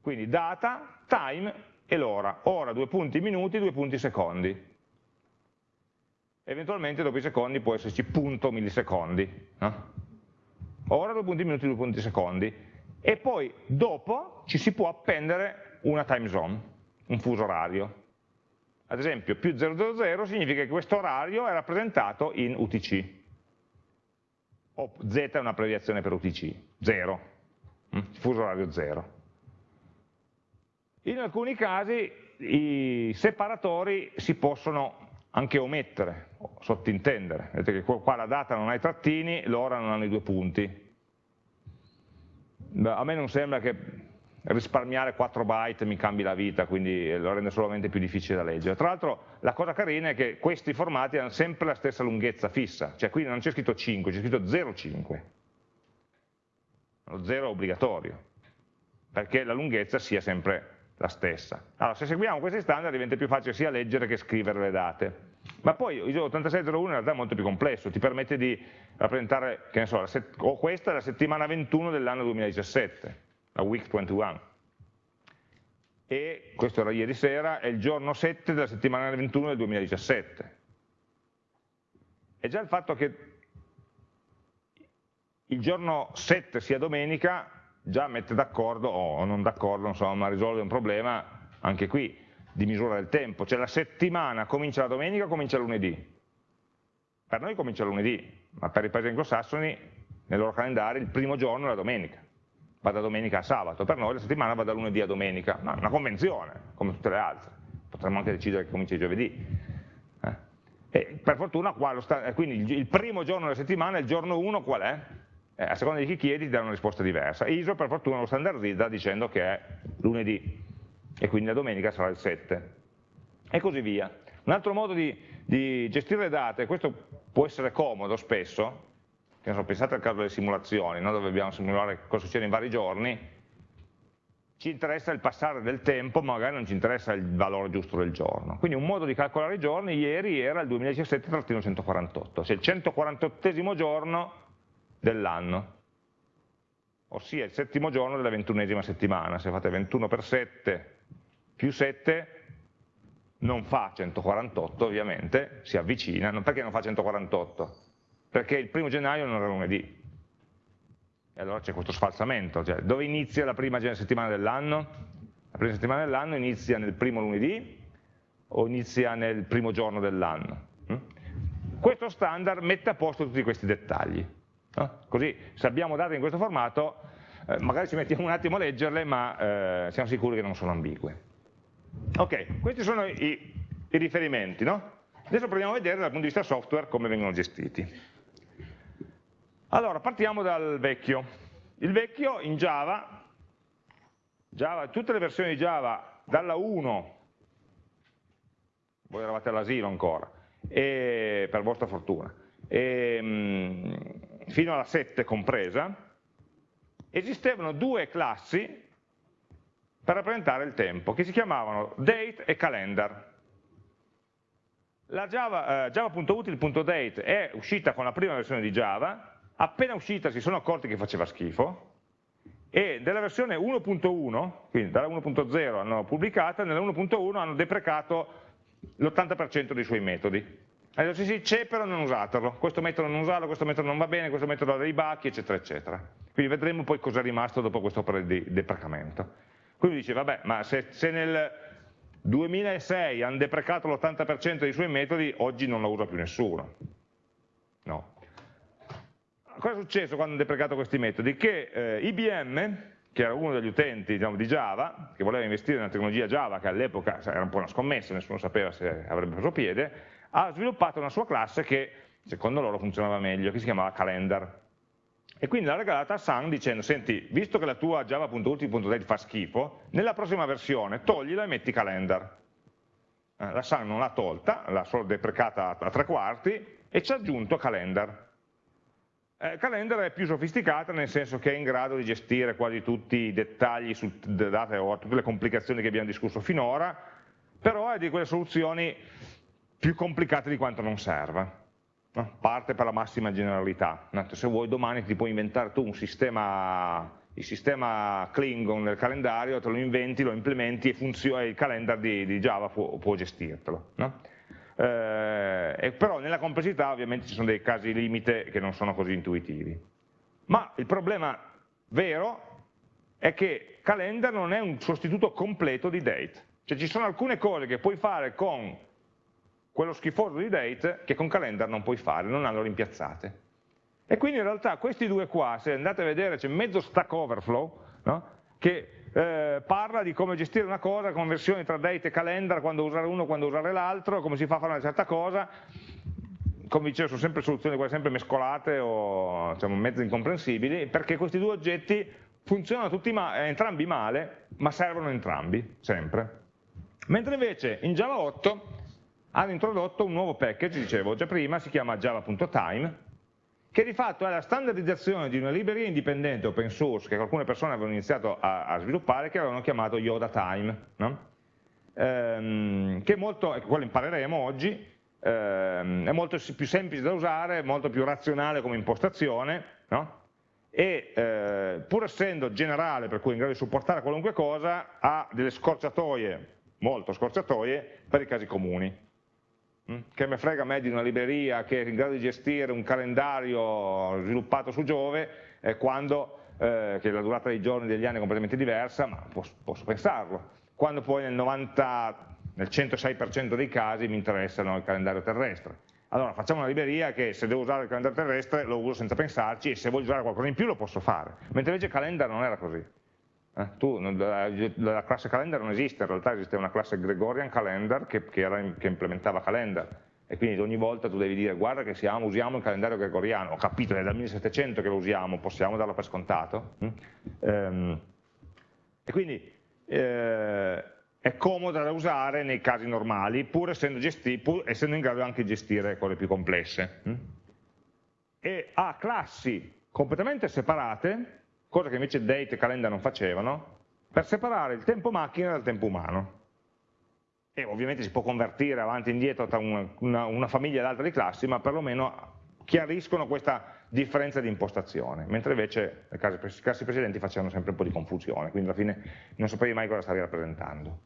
Quindi data, time e l'ora. Ora, due punti minuti, due punti secondi. Eventualmente dopo i secondi può esserci punto millisecondi. No? Ora, due punti minuti, due punti secondi. E poi dopo ci si può appendere una time zone un fuso orario. Ad esempio, più 000 significa che questo orario è rappresentato in UTC, o Z è un'abbreviazione per UTC, 0, mm? fuso orario 0. In alcuni casi i separatori si possono anche omettere, sottintendere. Vedete che qua la data non ha i trattini, l'ora non hanno i due punti. A me non sembra che risparmiare 4 byte mi cambi la vita, quindi lo rende solamente più difficile da leggere. Tra l'altro la cosa carina è che questi formati hanno sempre la stessa lunghezza fissa, cioè qui non c'è scritto 5, c'è scritto 0,5. Lo 0 è obbligatorio, perché la lunghezza sia sempre la stessa. Allora, se seguiamo questi standard diventa più facile sia leggere che scrivere le date. Ma poi ISO 8601 in realtà è molto più complesso, ti permette di rappresentare, che ne so, o questa è la settimana 21 dell'anno 2017, la week 21. E questo era ieri sera, è il giorno 7 della settimana 21 del 2017. E già il fatto che il giorno 7 sia domenica già mette d'accordo o non d'accordo, insomma, risolve un problema anche qui di misura del tempo, cioè la settimana comincia la domenica o comincia lunedì? Per noi comincia lunedì, ma per i paesi anglosassoni nel loro calendario il primo giorno è la domenica, va da domenica a sabato, per noi la settimana va da lunedì a domenica, ma è una convenzione, come tutte le altre, potremmo anche decidere che comincia giovedì. Eh? E per fortuna qua, quindi il primo giorno della settimana, il giorno 1 qual è? eh, a seconda di chi chiedi ti dà una risposta diversa. ISO per fortuna lo standardizza dicendo che è lunedì e quindi la domenica sarà il 7 e così via. Un altro modo di, di gestire le date, questo può essere comodo spesso, so, pensate al caso delle simulazioni, no? dove dobbiamo simulare cosa succede in vari giorni, ci interessa il passare del tempo, ma magari non ci interessa il valore giusto del giorno. Quindi un modo di calcolare i giorni ieri era il 2017-148, se il 148 giorno dell'anno, ossia il settimo giorno della ventunesima settimana. Se fate 21 per 7 più 7 non fa 148 ovviamente, si avvicina, perché non fa 148? Perché il primo gennaio non era lunedì, e allora c'è questo sfalsamento, cioè dove inizia la prima settimana dell'anno? La prima settimana dell'anno inizia nel primo lunedì o inizia nel primo giorno dell'anno? Hm? Questo standard mette a posto tutti questi dettagli. Così se abbiamo date in questo formato, eh, magari ci mettiamo un attimo a leggerle, ma eh, siamo sicuri che non sono ambigue. Ok, questi sono i, i riferimenti. No? Adesso proviamo a vedere dal punto di vista software come vengono gestiti. Allora, partiamo dal vecchio. Il vecchio in Java, Java tutte le versioni di Java, dalla 1, voi eravate all'asilo ancora, e, per vostra fortuna, e, ehm, fino alla 7 compresa, esistevano due classi per rappresentare il tempo, che si chiamavano date e calendar. La Java, eh, java.util.date è uscita con la prima versione di Java, appena uscita si sono accorti che faceva schifo, e della versione 1.1, quindi dalla 1.0 hanno pubblicata, nella 1.1 hanno deprecato l'80% dei suoi metodi. Allora sì, sì, c'è però non usatelo, questo metodo non usarlo, questo metodo non va bene, questo metodo ha dei bacchi, eccetera, eccetera. Quindi vedremo poi cosa è rimasto dopo questo opera di deprecamento. Quindi dice, vabbè, ma se, se nel 2006 hanno deprecato l'80% dei suoi metodi, oggi non lo usa più nessuno. No. Cosa è successo quando hanno deprecato questi metodi? Che eh, IBM, che era uno degli utenti diciamo, di Java, che voleva investire nella tecnologia Java, che all'epoca era un po' una scommessa, nessuno sapeva se avrebbe preso piede, ha sviluppato una sua classe che secondo loro funzionava meglio, che si chiamava calendar. E quindi l'ha regalata a Sun dicendo, senti, visto che la tua java.ulti.date fa schifo, nella prossima versione toglila e metti calendar. Eh, la Sun non l'ha tolta, l'ha solo deprecata a tre quarti e ci ha aggiunto calendar. Eh, calendar è più sofisticata nel senso che è in grado di gestire quasi tutti i dettagli su date o tutte le complicazioni che abbiamo discusso finora, però è di quelle soluzioni più complicate di quanto non serva. Parte per la massima generalità. Se vuoi domani ti puoi inventare tu un sistema, il sistema Klingon nel calendario, te lo inventi, lo implementi e, il calendar di, di Java può, può gestirtelo. No? Eh, però nella complessità ovviamente ci sono dei casi limite che non sono così intuitivi. Ma il problema vero è che calendar non è un sostituto completo di date. Cioè ci sono alcune cose che puoi fare con quello schifoso di date che con calendar non puoi fare, non hanno rimpiazzate. E quindi in realtà questi due qua, se andate a vedere, c'è mezzo stack overflow, no? che eh, parla di come gestire una cosa, conversioni tra date e calendar, quando usare uno, quando usare l'altro, come si fa a fare una certa cosa, come dicevo sono sempre soluzioni quelle sempre mescolate o diciamo, mezzo incomprensibili, perché questi due oggetti funzionano ma entrambi male, ma servono entrambi, sempre. Mentre invece in Java 8 hanno introdotto un nuovo package, dicevo già prima, si chiama java.time, che di fatto è la standardizzazione di una libreria indipendente open source che alcune persone avevano iniziato a, a sviluppare che avevano chiamato Yoda Time, no? ehm, che è molto, quello impareremo oggi, ehm, è molto più semplice da usare, molto più razionale come impostazione, no? e eh, pur essendo generale, per cui è in grado di supportare qualunque cosa, ha delle scorciatoie, molto scorciatoie, per i casi comuni. Mm? Che me frega a me di una libreria che è in grado di gestire un calendario sviluppato su Giove, eh, quando, eh, che la durata dei giorni degli anni è completamente diversa, ma posso, posso pensarlo. Quando poi nel 90, nel 106% dei casi mi interessano il calendario terrestre allora facciamo una libreria che se devo usare il calendario terrestre lo uso senza pensarci e se voglio usare qualcosa in più lo posso fare, mentre invece calendar non era così. Eh, tu, la, la, classe calendar non esiste, in realtà esiste una classe Gregorian calendar che, che, era, che, implementava calendar e quindi ogni volta tu devi dire guarda che siamo, usiamo il calendario gregoriano, ho capito, è dal 1700 che lo usiamo, possiamo darlo per scontato? Mm? Ehm, e quindi eh, è comoda da usare nei casi normali, pur essendo, pur essendo in grado anche di gestire quelle più complesse. Mm? E ha classi completamente separate, cosa che invece date e calendar non facevano, per separare il tempo macchina dal tempo umano. E ovviamente si può convertire avanti e indietro tra una, una, una famiglia ed altre classi, ma perlomeno chiariscono questa differenza di impostazione, mentre invece le classi precedenti facevano sempre un po' di confusione, quindi alla fine non sapevi mai cosa stavi rappresentando.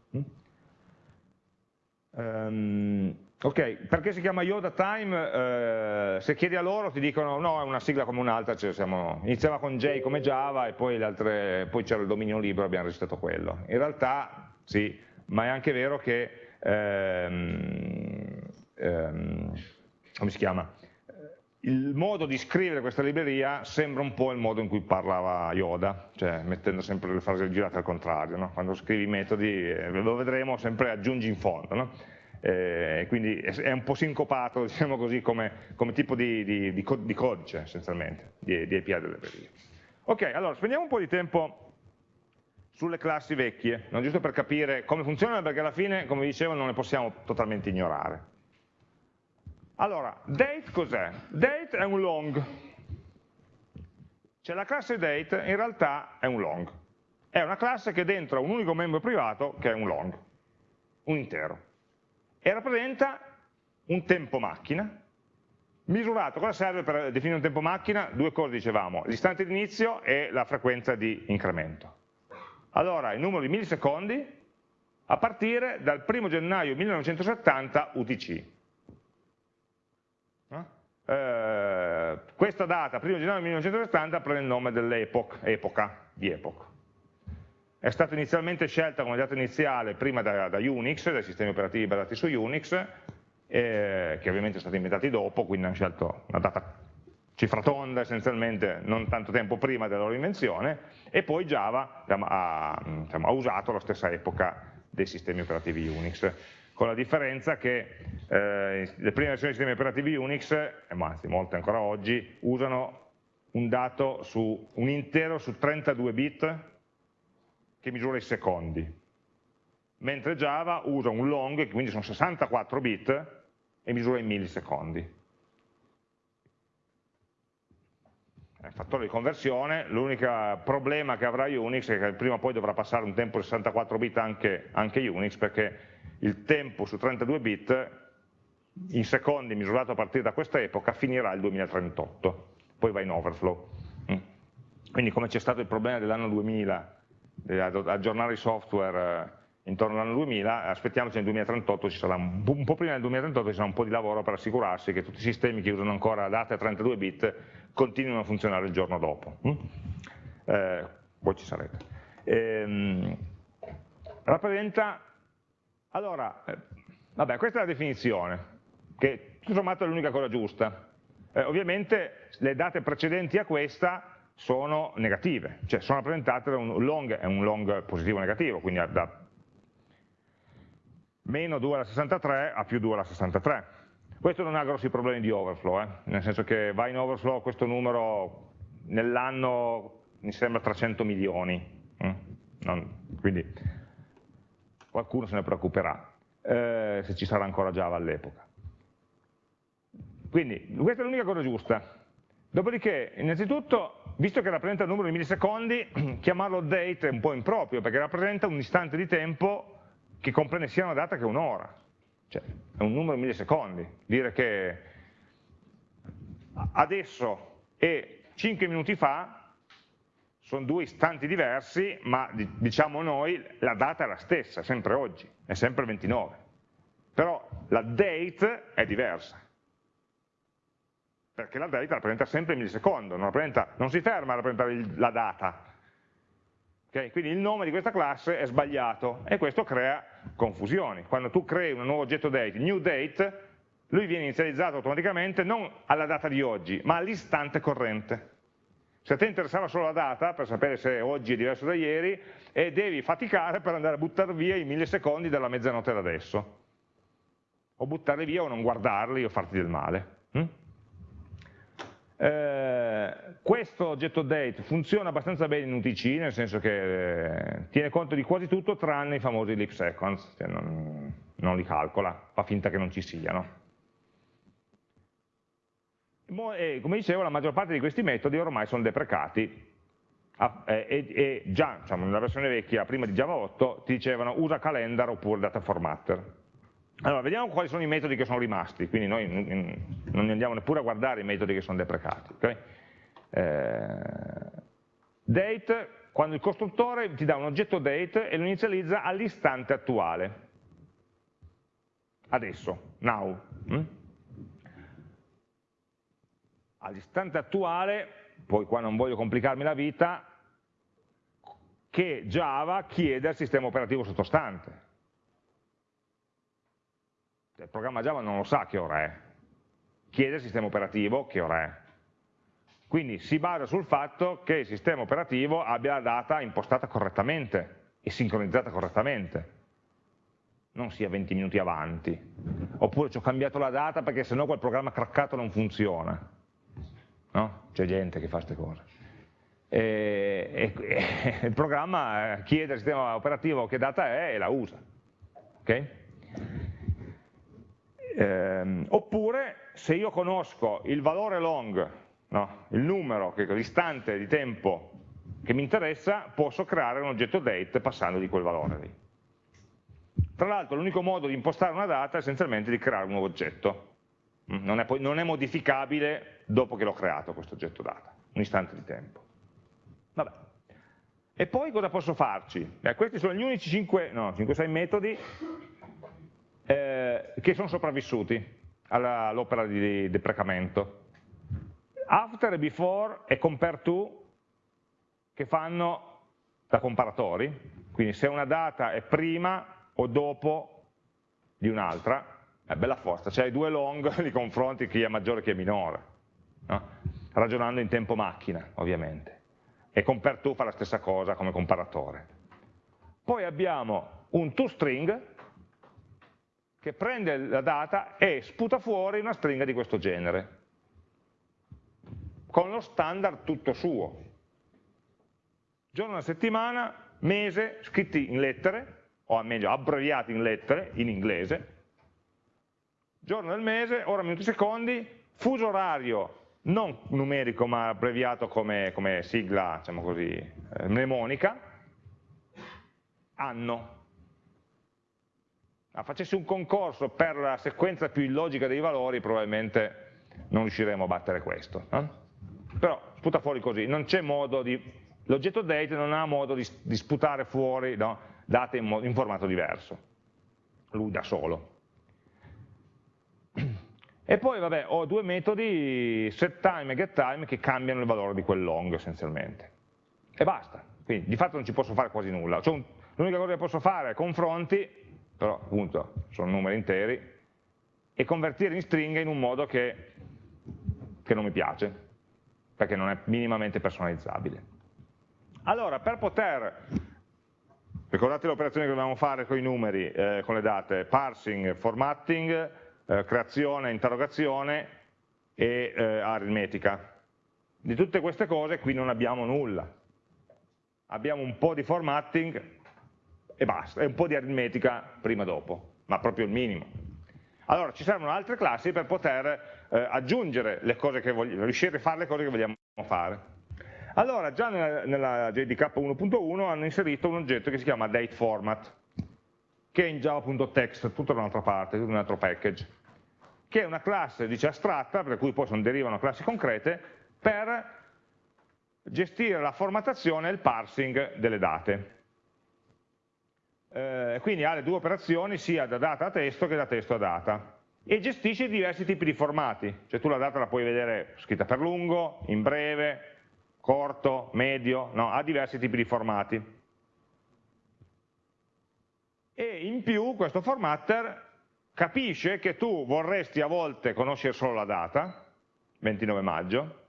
Um, ok, perché si chiama Yoda Time? Uh, se chiedi a loro ti dicono no, è una sigla come un'altra, cioè siamo, iniziava con J come Java e poi, poi c'era il dominio libero e abbiamo registrato quello. In realtà sì, ma è anche vero che, um, um, come si chiama? Il modo di scrivere questa libreria sembra un po' il modo in cui parlava Yoda, cioè mettendo sempre le frasi girate al contrario, no? quando scrivi i metodi, eh, lo vedremo, sempre aggiungi in fondo, no? eh, quindi è un po' sincopato diciamo così, come, come tipo di, di, di, di, codice essenzialmente, di, di API delle librerie. Ok, allora spendiamo un po' di tempo sulle classi vecchie, no? giusto per capire come funzionano, perché alla fine, come dicevo, non le possiamo totalmente ignorare. Allora, date cos'è? Date è un long. Cioè la classe date in realtà è un long. È una classe che dentro ha un unico membro privato che è un long, un intero. E rappresenta un tempo macchina, misurato, cosa serve per definire un tempo macchina? Due cose dicevamo, l'istante di inizio e la frequenza di incremento. Allora, il numero di millisecondi a partire dal 1 gennaio 1970 UTC. Eh, questa data, 1 gennaio 1970, prende il nome dell'epoca, di epoch. È stata inizialmente scelta come data iniziale prima da, da Unix, dai sistemi operativi basati su Unix, eh, che ovviamente sono stati inventati dopo, quindi hanno scelto una data cifratonda essenzialmente non tanto tempo prima della loro invenzione, e poi Java diciamo, ha, diciamo, ha usato la stessa epoca dei sistemi operativi Unix con la differenza che eh, le prime versioni dei sistemi operativi Unix, eh, ma anzi molte ancora oggi, usano un dato su un intero su 32 bit che misura i secondi, mentre Java usa un long, che quindi sono 64 bit, e misura i millisecondi. Fattore di conversione, l'unico problema che avrà Unix è che prima o poi dovrà passare un tempo di 64 bit anche, anche Unix, perché il tempo su 32 bit in secondi misurato a partire da questa epoca finirà il 2038, poi va in overflow. Mm. Quindi come c'è stato il problema dell'anno 2000, di aggiornare i software eh, intorno all'anno 2000, aspettiamoci nel 2038, ci sarà un, un po' prima del 2038 ci sarà un po' di lavoro per assicurarsi che tutti i sistemi che usano ancora date a 32 bit continuino a funzionare il giorno dopo. Mm? Eh, voi ci sarete. Ehm, rappresenta allora, eh, vabbè, questa è la definizione, che tutto sommato è l'unica cosa giusta. Eh, ovviamente le date precedenti a questa sono negative, cioè sono rappresentate da un long, è un long positivo negativo, quindi da meno 2 alla 63 a più 2 alla 63. Questo non ha grossi problemi di overflow, eh? nel senso che va in overflow questo numero nell'anno mi sembra 300 milioni, mm? non, quindi qualcuno se ne preoccuperà, eh, se ci sarà ancora Java all'epoca. Quindi questa è l'unica cosa giusta. Dopodiché, innanzitutto, visto che rappresenta il numero di millisecondi, chiamarlo date è un po' improprio, perché rappresenta un istante di tempo che comprende sia una data che un'ora. Cioè, è un numero di millisecondi. Dire che adesso e 5 minuti fa sono due istanti diversi, ma diciamo noi la data è la stessa, sempre oggi, è sempre 29. Però la date è diversa, perché la date rappresenta sempre il millisecondo, non, non si ferma a rappresentare la data. Okay? Quindi il nome di questa classe è sbagliato e questo crea confusioni. Quando tu crei un nuovo oggetto date, new date, lui viene inizializzato automaticamente non alla data di oggi, ma all'istante corrente. Se a te interessava solo la data, per sapere se oggi è diverso da ieri, e devi faticare per andare a buttare via i millisecondi della mezzanotte da adesso. O buttarli via o non guardarli o farti del male. Hm? Eh, questo oggetto date funziona abbastanza bene in UTC, nel senso che eh, tiene conto di quasi tutto tranne i famosi leap seconds, cioè non, non li calcola, fa finta che non ci siano come dicevo la maggior parte di questi metodi ormai sono deprecati e, e già diciamo, nella versione vecchia, prima di Java 8, ti dicevano usa calendar oppure data formatter. Allora, vediamo quali sono i metodi che sono rimasti, quindi noi non andiamo neppure a guardare i metodi che sono deprecati. Okay? Eh, date, quando il costruttore ti dà un oggetto date e lo inizializza all'istante attuale. Adesso, now. Hm? All'istante attuale, poi qua non voglio complicarmi la vita, che Java chiede al sistema operativo sottostante. Il programma Java non lo sa che ora è, chiede al sistema operativo che ora è. Quindi si basa sul fatto che il sistema operativo abbia la data impostata correttamente e sincronizzata correttamente, non sia 20 minuti avanti, oppure ci ho cambiato la data perché sennò quel programma craccato non funziona no? c'è gente che fa queste cose. E, e, e, il programma chiede al sistema operativo che data è e la usa. Okay? Ehm, oppure se io conosco il valore long, no? il numero, l'istante di tempo che mi interessa, posso creare un oggetto date passando di quel valore lì. Tra l'altro l'unico modo di impostare una data è essenzialmente di creare un nuovo oggetto. Non è, non è modificabile dopo che l'ho creato questo oggetto data, un istante di tempo. Vabbè. E poi cosa posso farci? Eh, questi sono gli unici 5-6 no, metodi eh, che sono sopravvissuti all'opera di deprecamento. After before e compare to che fanno da comparatori, quindi se una data è prima o dopo di un'altra, è bella forza, cioè hai due long, li confronti chi è maggiore e chi è minore no? ragionando in tempo macchina ovviamente, e compare to fa la stessa cosa come comparatore. Poi abbiamo un toString che prende la data e sputa fuori una stringa di questo genere, con lo standard tutto suo. Giorno della settimana, mese, scritti in lettere, o meglio abbreviati in lettere, in inglese, giorno del mese, ora, minuti, secondi, fuso orario non numerico ma abbreviato come, come sigla diciamo così, eh, mnemonica, anno. Ah, facessi un concorso per la sequenza più illogica dei valori probabilmente non riusciremo a battere questo. No? Però sputa fuori così, non c'è modo di, l'oggetto date non ha modo di, di sputare fuori no, date in, in formato diverso, lui da solo. E poi vabbè, ho due metodi setTime e getTime che cambiano il valore di quel long essenzialmente. E basta, quindi di fatto non ci posso fare quasi nulla. L'unica cosa che posso fare è confronti, però appunto sono numeri interi, e convertire in stringa in un modo che, che non mi piace, perché non è minimamente personalizzabile. Allora, per poter, ricordate l'operazione che dobbiamo fare con i numeri, eh, con le date, parsing, formatting, eh, creazione, interrogazione e eh, aritmetica. Di tutte queste cose qui non abbiamo nulla. abbiamo un po' di formatting e basta, e un po' di aritmetica prima e dopo, ma proprio il minimo. Allora ci servono altre classi per poter eh, aggiungere le cose che vogliamo, riuscire a fare le cose che vogliamo fare. Allora già nella, nella JDK 1.1 hanno inserito un oggetto che si chiama dateFormat, che è in java.text, tutta da un'altra parte, tutto un altro package, che è una classe dice, astratta, per cui poi sono, derivano classi concrete, per gestire la formattazione e il parsing delle date. Eh, quindi ha le due operazioni sia da data a testo che da testo a data e gestisce diversi tipi di formati, cioè tu la data la puoi vedere scritta per lungo, in breve, corto, medio, no, ha diversi tipi di formati. E in più questo formatter capisce che tu vorresti a volte conoscere solo la data, 29 maggio,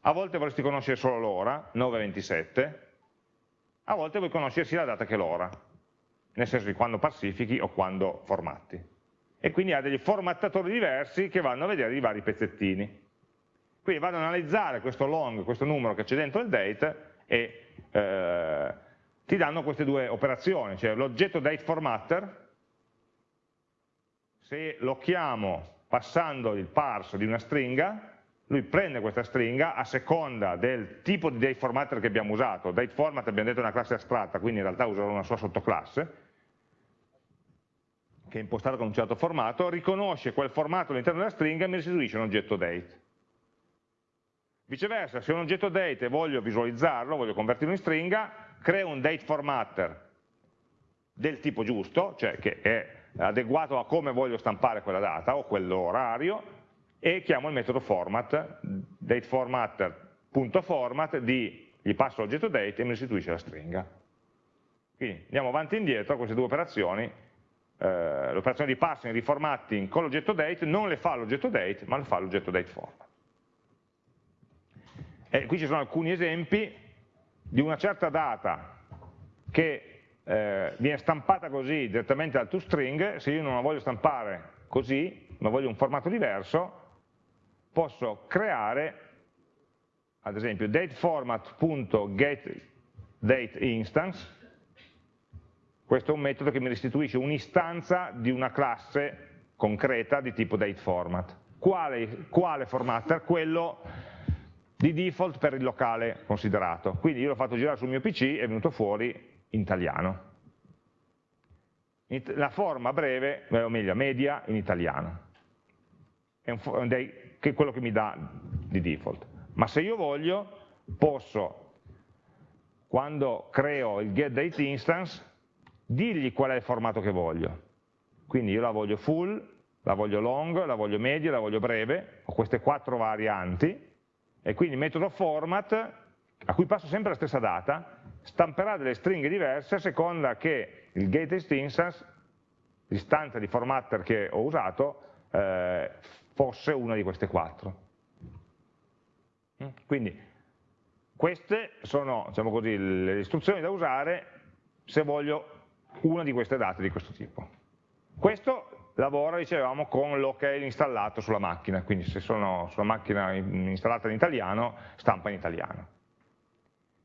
a volte vorresti conoscere solo l'ora, 9.27, a volte vuoi conoscere sia la data che l'ora, nel senso di quando pacifichi o quando formatti. E quindi ha degli formattatori diversi che vanno a vedere i vari pezzettini. Quindi vado ad analizzare questo long, questo numero che c'è dentro il date e eh, ti danno queste due operazioni, cioè l'oggetto dateFormatter, se lo chiamo passando il parse di una stringa, lui prende questa stringa a seconda del tipo di dateFormatter che abbiamo usato, dateFormat abbiamo detto è una classe astratta, quindi in realtà userò una sua sottoclasse, che è impostata con un certo formato, riconosce quel formato all'interno della stringa e mi restituisce un oggetto date. Viceversa, se un oggetto date e voglio visualizzarlo, voglio convertirlo in stringa, creo un dateFormatter del tipo giusto, cioè che è adeguato a come voglio stampare quella data o quell'orario, e chiamo il metodo format, dateFormatter.format, gli passo l'oggetto date e mi restituisce la stringa. Quindi andiamo avanti e indietro queste due operazioni, eh, l'operazione di parsing e di formatting con l'oggetto date non le fa l'oggetto date, ma le fa l'oggetto dateFormat. E qui ci sono alcuni esempi di una certa data che eh, viene stampata così direttamente dal toString, se io non la voglio stampare così, ma voglio un formato diverso, posso creare, ad esempio, dateFormat.getDateInstance, questo è un metodo che mi restituisce un'istanza di una classe concreta di tipo dateFormat. Quale, quale formatter? Quello di default per il locale considerato. Quindi io l'ho fatto girare sul mio PC e è venuto fuori in italiano. La forma breve, o meglio, media in italiano. È un, è quello che mi dà di default. Ma se io voglio, posso, quando creo il getDateInstance, dirgli qual è il formato che voglio. Quindi io la voglio full, la voglio long, la voglio media, la voglio breve, ho queste quattro varianti, e quindi il metodo format, a cui passo sempre la stessa data, stamperà delle stringhe diverse a seconda che il getInstance, l'istanza di formatter che ho usato, eh, fosse una di queste quattro. Mm? Quindi queste sono diciamo così, le istruzioni da usare se voglio una di queste date di questo tipo. Questo lavora, dicevamo, con l'ok installato sulla macchina, quindi se sono sulla macchina installata in italiano, stampa in italiano.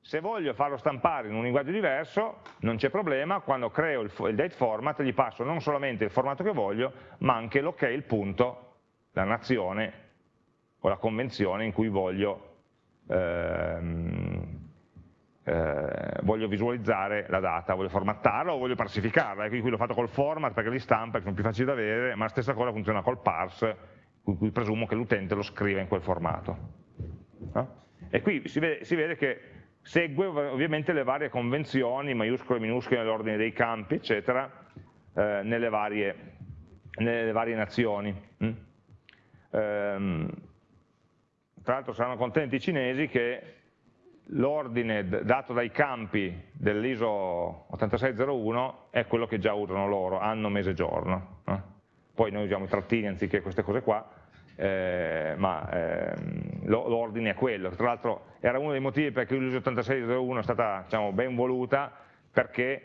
Se voglio farlo stampare in un linguaggio diverso, non c'è problema, quando creo il, il date format gli passo non solamente il formato che voglio, ma anche l'ok, il punto, la nazione o la convenzione in cui voglio, ehm, eh, voglio visualizzare la data, voglio formattarla o voglio parsificarla, e qui l'ho fatto col format perché li stampa, che sono più facili da vedere, ma la stessa cosa funziona col parse, cui, cui presumo che l'utente lo scriva in quel formato. No? E qui si vede, si vede che segue ovviamente le varie convenzioni, maiuscole, minuscole, nell'ordine dei campi, eccetera, eh, nelle, varie, nelle, varie, nazioni. Mm? Ehm, tra l'altro saranno contenti i cinesi che l'ordine dato dai campi dell'ISO 8601 è quello che già usano loro, anno, mese, giorno. Eh? Poi noi usiamo i trattini anziché queste cose qua, eh, ma ehm, l'ordine è quello. Tra l'altro era uno dei motivi per cui l'ISO 8601 è stata diciamo, ben voluta, perché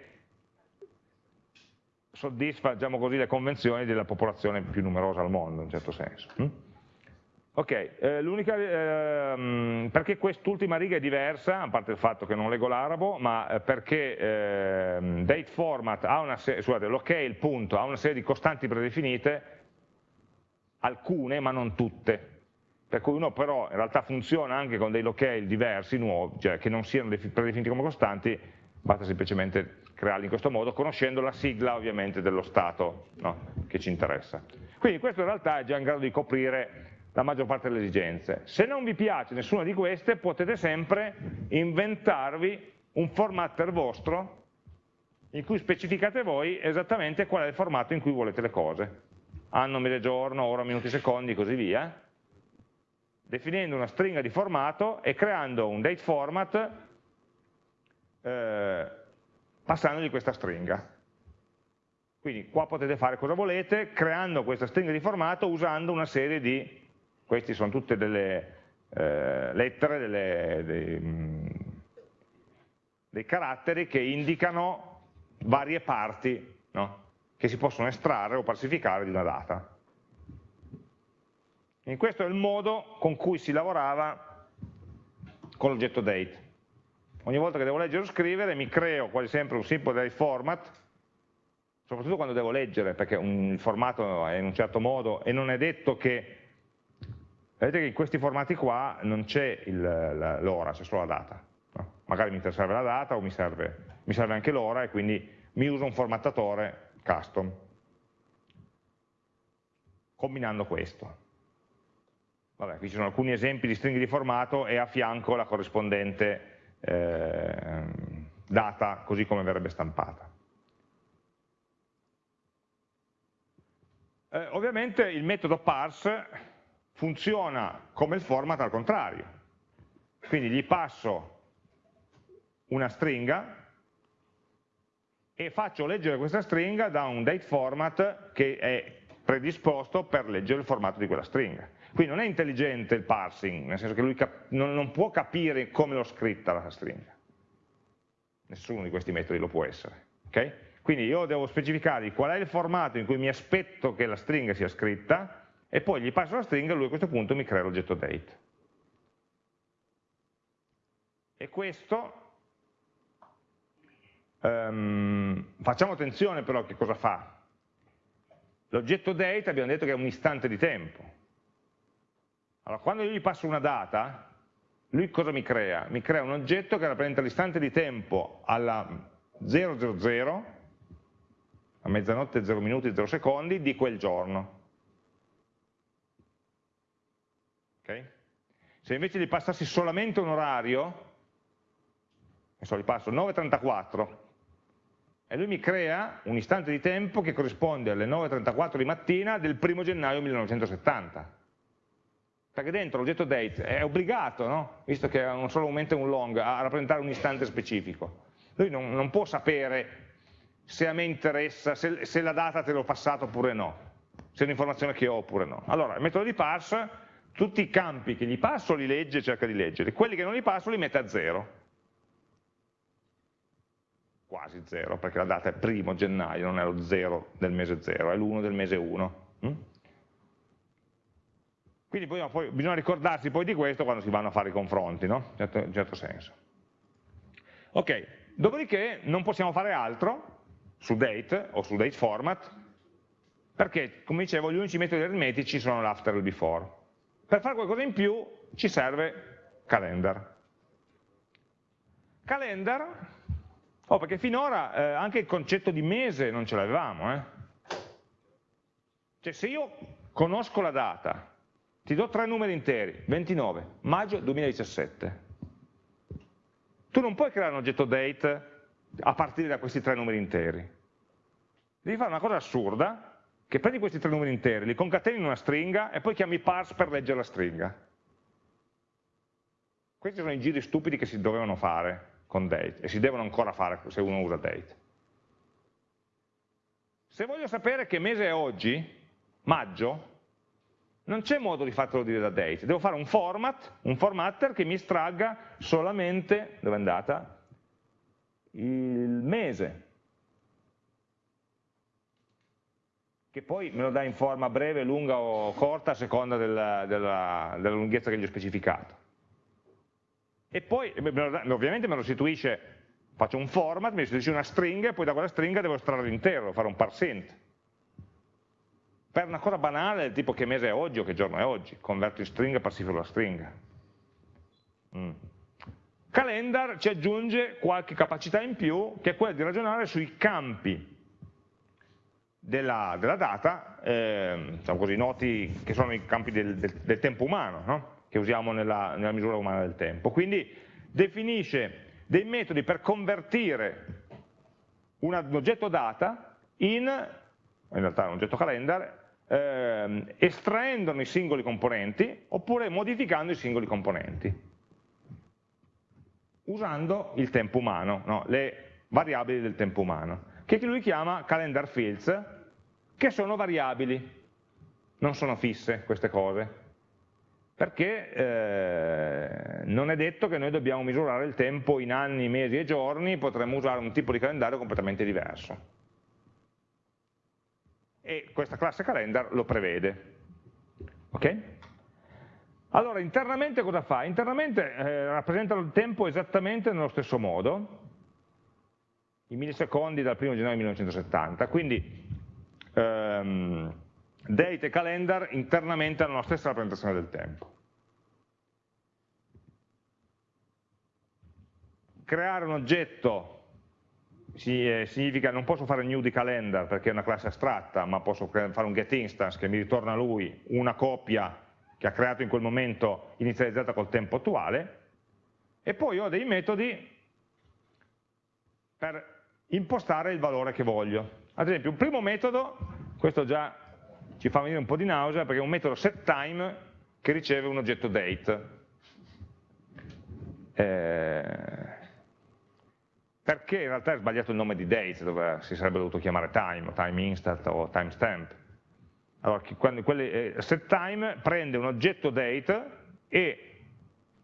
soddisfa diciamo così, le convenzioni della popolazione più numerosa al mondo, in un certo senso. Ok, eh, eh, perché quest'ultima riga è diversa, a parte il fatto che non leggo l'arabo, ma eh, perché ehm, date format ha una serie, scusate, l'ok, il punto, ha una serie di costanti predefinite, alcune ma non tutte, per cui uno però in realtà funziona anche con dei locale diversi, nuovi, cioè che non siano predefiniti come costanti, basta semplicemente crearli in questo modo, conoscendo la sigla ovviamente dello stato no, che ci interessa. Quindi questo in realtà è già in grado di coprire la maggior parte delle esigenze. Se non vi piace nessuna di queste, potete sempre inventarvi un formatter vostro in cui specificate voi esattamente qual è il formato in cui volete le cose. Anno, mese, giorno, ora, minuti, secondi, così via. Definendo una stringa di formato e creando un date format eh, passandogli questa stringa. Quindi qua potete fare cosa volete, creando questa stringa di formato usando una serie di queste sono tutte delle eh, lettere, delle, dei, mm, dei, caratteri che indicano varie parti no? che si possono estrarre o falsificare di una data. E questo è il modo con cui si lavorava con l'oggetto date. Ogni volta che devo leggere o scrivere mi creo quasi sempre un simple format, soprattutto quando devo leggere perché un, il formato è in un certo modo e non è detto che vedete che in questi formati qua non c'è l'ora, c'è solo la data. No? Magari mi serve la data o mi serve, mi serve anche l'ora e quindi mi uso un formattatore custom, combinando questo. Vabbè, qui ci sono alcuni esempi di stringhe di formato e a fianco la corrispondente eh, data così come verrebbe stampata. Eh, ovviamente il metodo parse funziona come il format al contrario. Quindi gli passo una stringa e faccio leggere questa stringa da un date format che è predisposto per leggere il formato di quella stringa. Quindi non è intelligente il parsing, nel senso che lui non, non può capire come l'ho scritta la stringa. Nessuno di questi metodi lo può essere. Okay? Quindi io devo specificare qual è il formato in cui mi aspetto che la stringa sia scritta, e poi gli passo la stringa e lui a questo punto mi crea l'oggetto date. E questo, um, facciamo attenzione però che cosa fa. L'oggetto date abbiamo detto che è un istante di tempo. Allora, quando io gli passo una data, lui cosa mi crea? Mi crea un oggetto che rappresenta l'istante di tempo alla 000, a mezzanotte 0 minuti 0 secondi, di quel giorno. Okay? Se invece gli passassi solamente un orario, adesso gli passo 9.34, e lui mi crea un istante di tempo che corrisponde alle 9.34 di mattina del primo gennaio 1970. Perché dentro l'oggetto date è obbligato, no? visto che è un solo momento e un long, a rappresentare un istante specifico. Lui non, non può sapere se a me interessa, se, se la data te l'ho passato oppure no, se è un'informazione che ho oppure no. Allora, il metodo di parse tutti i campi che gli passo li legge e cerca di leggere, quelli che non gli passo li mette a zero. Quasi zero, perché la data è primo gennaio, non è lo zero del mese zero, è l'1 del mese 1. Mm? Quindi poi, poi, bisogna ricordarsi poi di questo quando si vanno a fare i confronti, no? in certo, in certo senso. Ok, dopodiché non possiamo fare altro su date o su date format, perché, come dicevo, gli unici metodi aritmetici sono l'after e il before. Per fare qualcosa in più ci serve calendar. Calendar, oh, perché finora eh, anche il concetto di mese non ce l'avevamo. Eh? Cioè se io conosco la data, ti do tre numeri interi, 29, maggio 2017, tu non puoi creare un oggetto date a partire da questi tre numeri interi. Devi fare una cosa assurda, che prendi questi tre numeri interi, li concateni in una stringa e poi chiami parse per leggere la stringa. Questi sono i giri stupidi che si dovevano fare con date e si devono ancora fare se uno usa date. Se voglio sapere che mese è oggi, maggio, non c'è modo di fartelo dire da date, devo fare un format, un formatter che mi estragga solamente, dove è andata? Il mese, che poi me lo dà in forma breve, lunga o corta a seconda della, della, della lunghezza che gli ho specificato. E poi ovviamente me lo restituisce, faccio un format, mi restituisce una stringa e poi da quella stringa devo estrarre l'intero, fare un parsent. Per una cosa banale tipo che mese è oggi o che giorno è oggi, converto in stringa e parsifero la stringa. Mm. Calendar ci aggiunge qualche capacità in più che è quella di ragionare sui campi della, della data, eh, diciamo così, noti che sono i campi del, del, del tempo umano, no? che usiamo nella, nella misura umana del tempo. Quindi definisce dei metodi per convertire un, oggetto data in, in realtà un oggetto calendar, eh, estraendone i singoli componenti oppure modificando i singoli componenti, usando il tempo umano, no? le variabili del tempo umano che lui chiama calendar fields, che sono variabili, non sono fisse queste cose, perché eh, non è detto che noi dobbiamo misurare il tempo in anni, mesi e giorni, potremmo usare un tipo di calendario completamente diverso. E questa classe calendar lo prevede. Ok? Allora, internamente cosa fa? Internamente eh, rappresenta il tempo esattamente nello stesso modo, i millisecondi dal 1 gennaio 1970, quindi ehm, date e calendar internamente hanno la stessa rappresentazione del tempo. Creare un oggetto eh, significa non posso fare new di calendar perché è una classe astratta, ma posso fare un get instance che mi ritorna a lui una copia che ha creato in quel momento inizializzata col tempo attuale, e poi ho dei metodi per impostare il valore che voglio. Ad esempio, un primo metodo, questo già ci fa venire un po' di nausea, perché è un metodo setTime che riceve un oggetto date. Eh, perché in realtà è sbagliato il nome di date, dove si sarebbe dovuto chiamare time, time instant o timestamp. Allora, eh, setTime prende un oggetto date e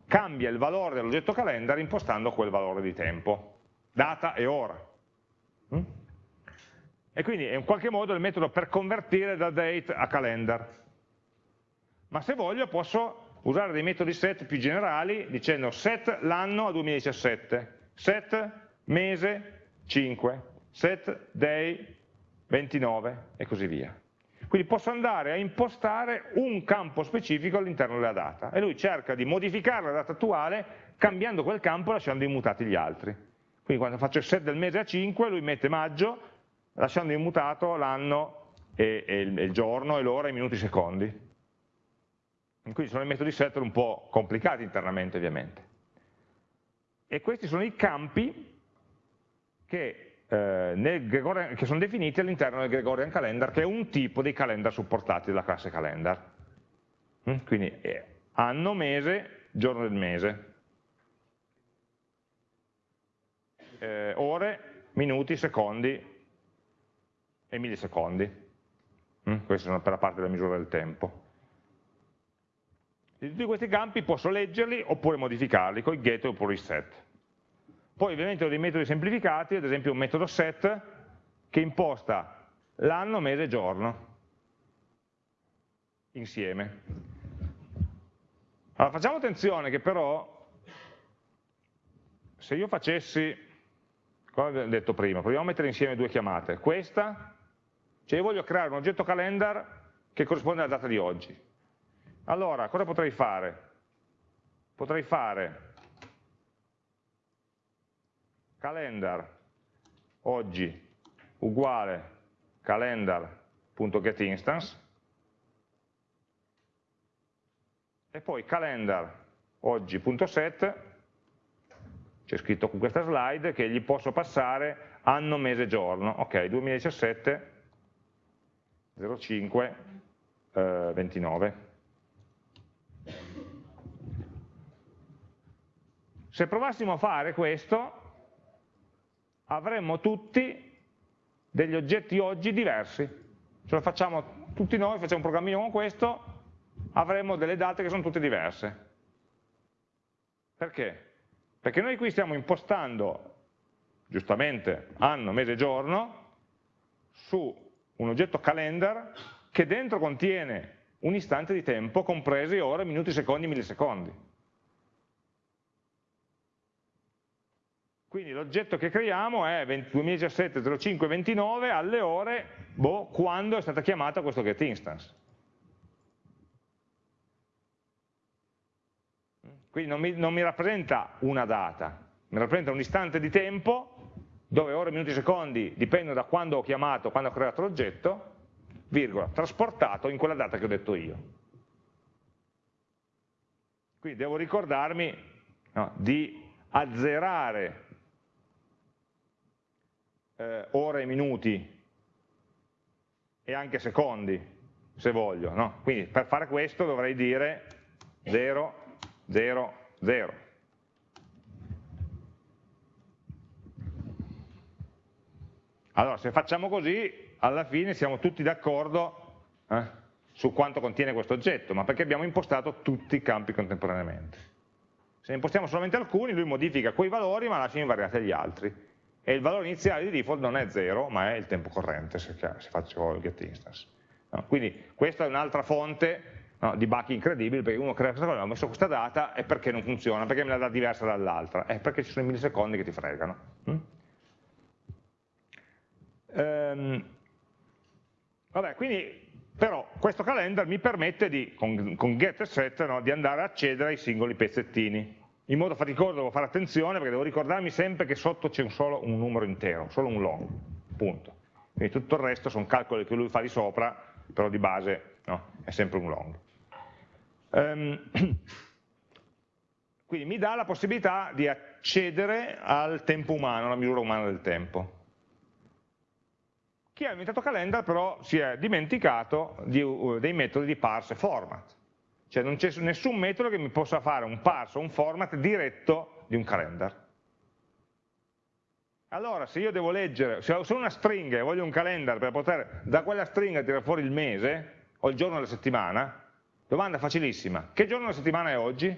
cambia il valore dell'oggetto calendar impostando quel valore di tempo, data e ora. Mm? E quindi è in qualche modo il metodo per convertire da date a calendar. Ma se voglio posso usare dei metodi set più generali dicendo set l'anno a 2017, set mese 5, set day 29 e così via. Quindi posso andare a impostare un campo specifico all'interno della data e lui cerca di modificare la data attuale cambiando quel campo e lasciando immutati gli altri. Quindi quando faccio il set del mese a 5, lui mette maggio, lasciando immutato l'anno e, e, il, giorno e l'ora, i minuti e i secondi. Quindi sono i metodi setter un po' complicati internamente ovviamente. E questi sono i campi che, eh, Gregorian, che sono definiti all'interno del Gregorian Calendar, che è un tipo di calendar supportati dalla classe calendar. Mm? Quindi anno, mese, giorno del mese. Eh, ore, minuti, secondi e millisecondi. Mm? Questi sono per la parte della misura del tempo. Di tutti questi campi posso leggerli oppure modificarli con i get oppure i set. Poi ovviamente ho dei metodi semplificati, ad esempio un metodo set che imposta l'anno, mese e giorno insieme. Allora facciamo attenzione che però se io facessi come abbiamo detto prima, proviamo a mettere insieme due chiamate. Questa, cioè io voglio creare un oggetto calendar che corrisponde alla data di oggi. Allora, cosa potrei fare? Potrei fare calendar oggi uguale calendar.getInstance e poi calendar oggi.set c'è scritto con questa slide che gli posso passare anno, mese, giorno. Ok, 2017, 05, eh, 29. Se provassimo a fare questo, avremmo tutti degli oggetti oggi diversi. Ce lo facciamo tutti noi, facciamo un programmino con questo, avremo delle date che sono tutte diverse. Perché? Perché noi qui stiamo impostando, giustamente, anno, mese, giorno, su un oggetto calendar che dentro contiene un istante di tempo compresi ore, minuti, secondi, millisecondi. Quindi l'oggetto che creiamo è 2017-05-29 alle ore boh, quando è stata chiamata questo getInstance. Quindi non mi, non mi rappresenta una data, mi rappresenta un istante di tempo dove ore, minuti, secondi dipendono da quando ho chiamato, quando ho creato l'oggetto, virgola, trasportato in quella data che ho detto io. Quindi devo ricordarmi no, di azzerare eh, ore minuti e anche secondi, se voglio. No? Quindi per fare questo dovrei dire 0, 0, 0. Allora, se facciamo così, alla fine siamo tutti d'accordo eh, su quanto contiene questo oggetto, ma perché abbiamo impostato tutti i campi contemporaneamente. Se ne impostiamo solamente alcuni, lui modifica quei valori, ma lascia invariati gli altri e il valore iniziale di default non è 0, ma è il tempo corrente se, se faccio il getInstance. No? Quindi questa è un'altra fonte no, di bug incredibili, perché uno crea questa cosa, ho messo questa data e perché non funziona, perché me la dà diversa dall'altra? È perché ci sono i millisecondi che ti fregano. Mm? Ehm, vabbè, quindi però questo calendar mi permette di, con, con get e set, no, di andare a accedere ai singoli pezzettini in modo faticoso devo fare attenzione perché devo ricordarmi sempre che sotto c'è solo un numero intero, solo un long, punto. Quindi tutto il resto sono calcoli che lui fa di sopra, però di base no, è sempre un long. Um, quindi mi dà la possibilità di accedere al tempo umano, alla misura umana del tempo. Chi ha inventato calendar però si è dimenticato di, uh, dei metodi di parse format. Cioè non c'è nessun metodo che mi possa fare un parse o un format diretto di un calendar. Allora, se io devo leggere, se ho una stringa e voglio un calendar per poter da quella stringa tirare fuori il mese o il giorno della settimana, domanda facilissima, che giorno della settimana è oggi?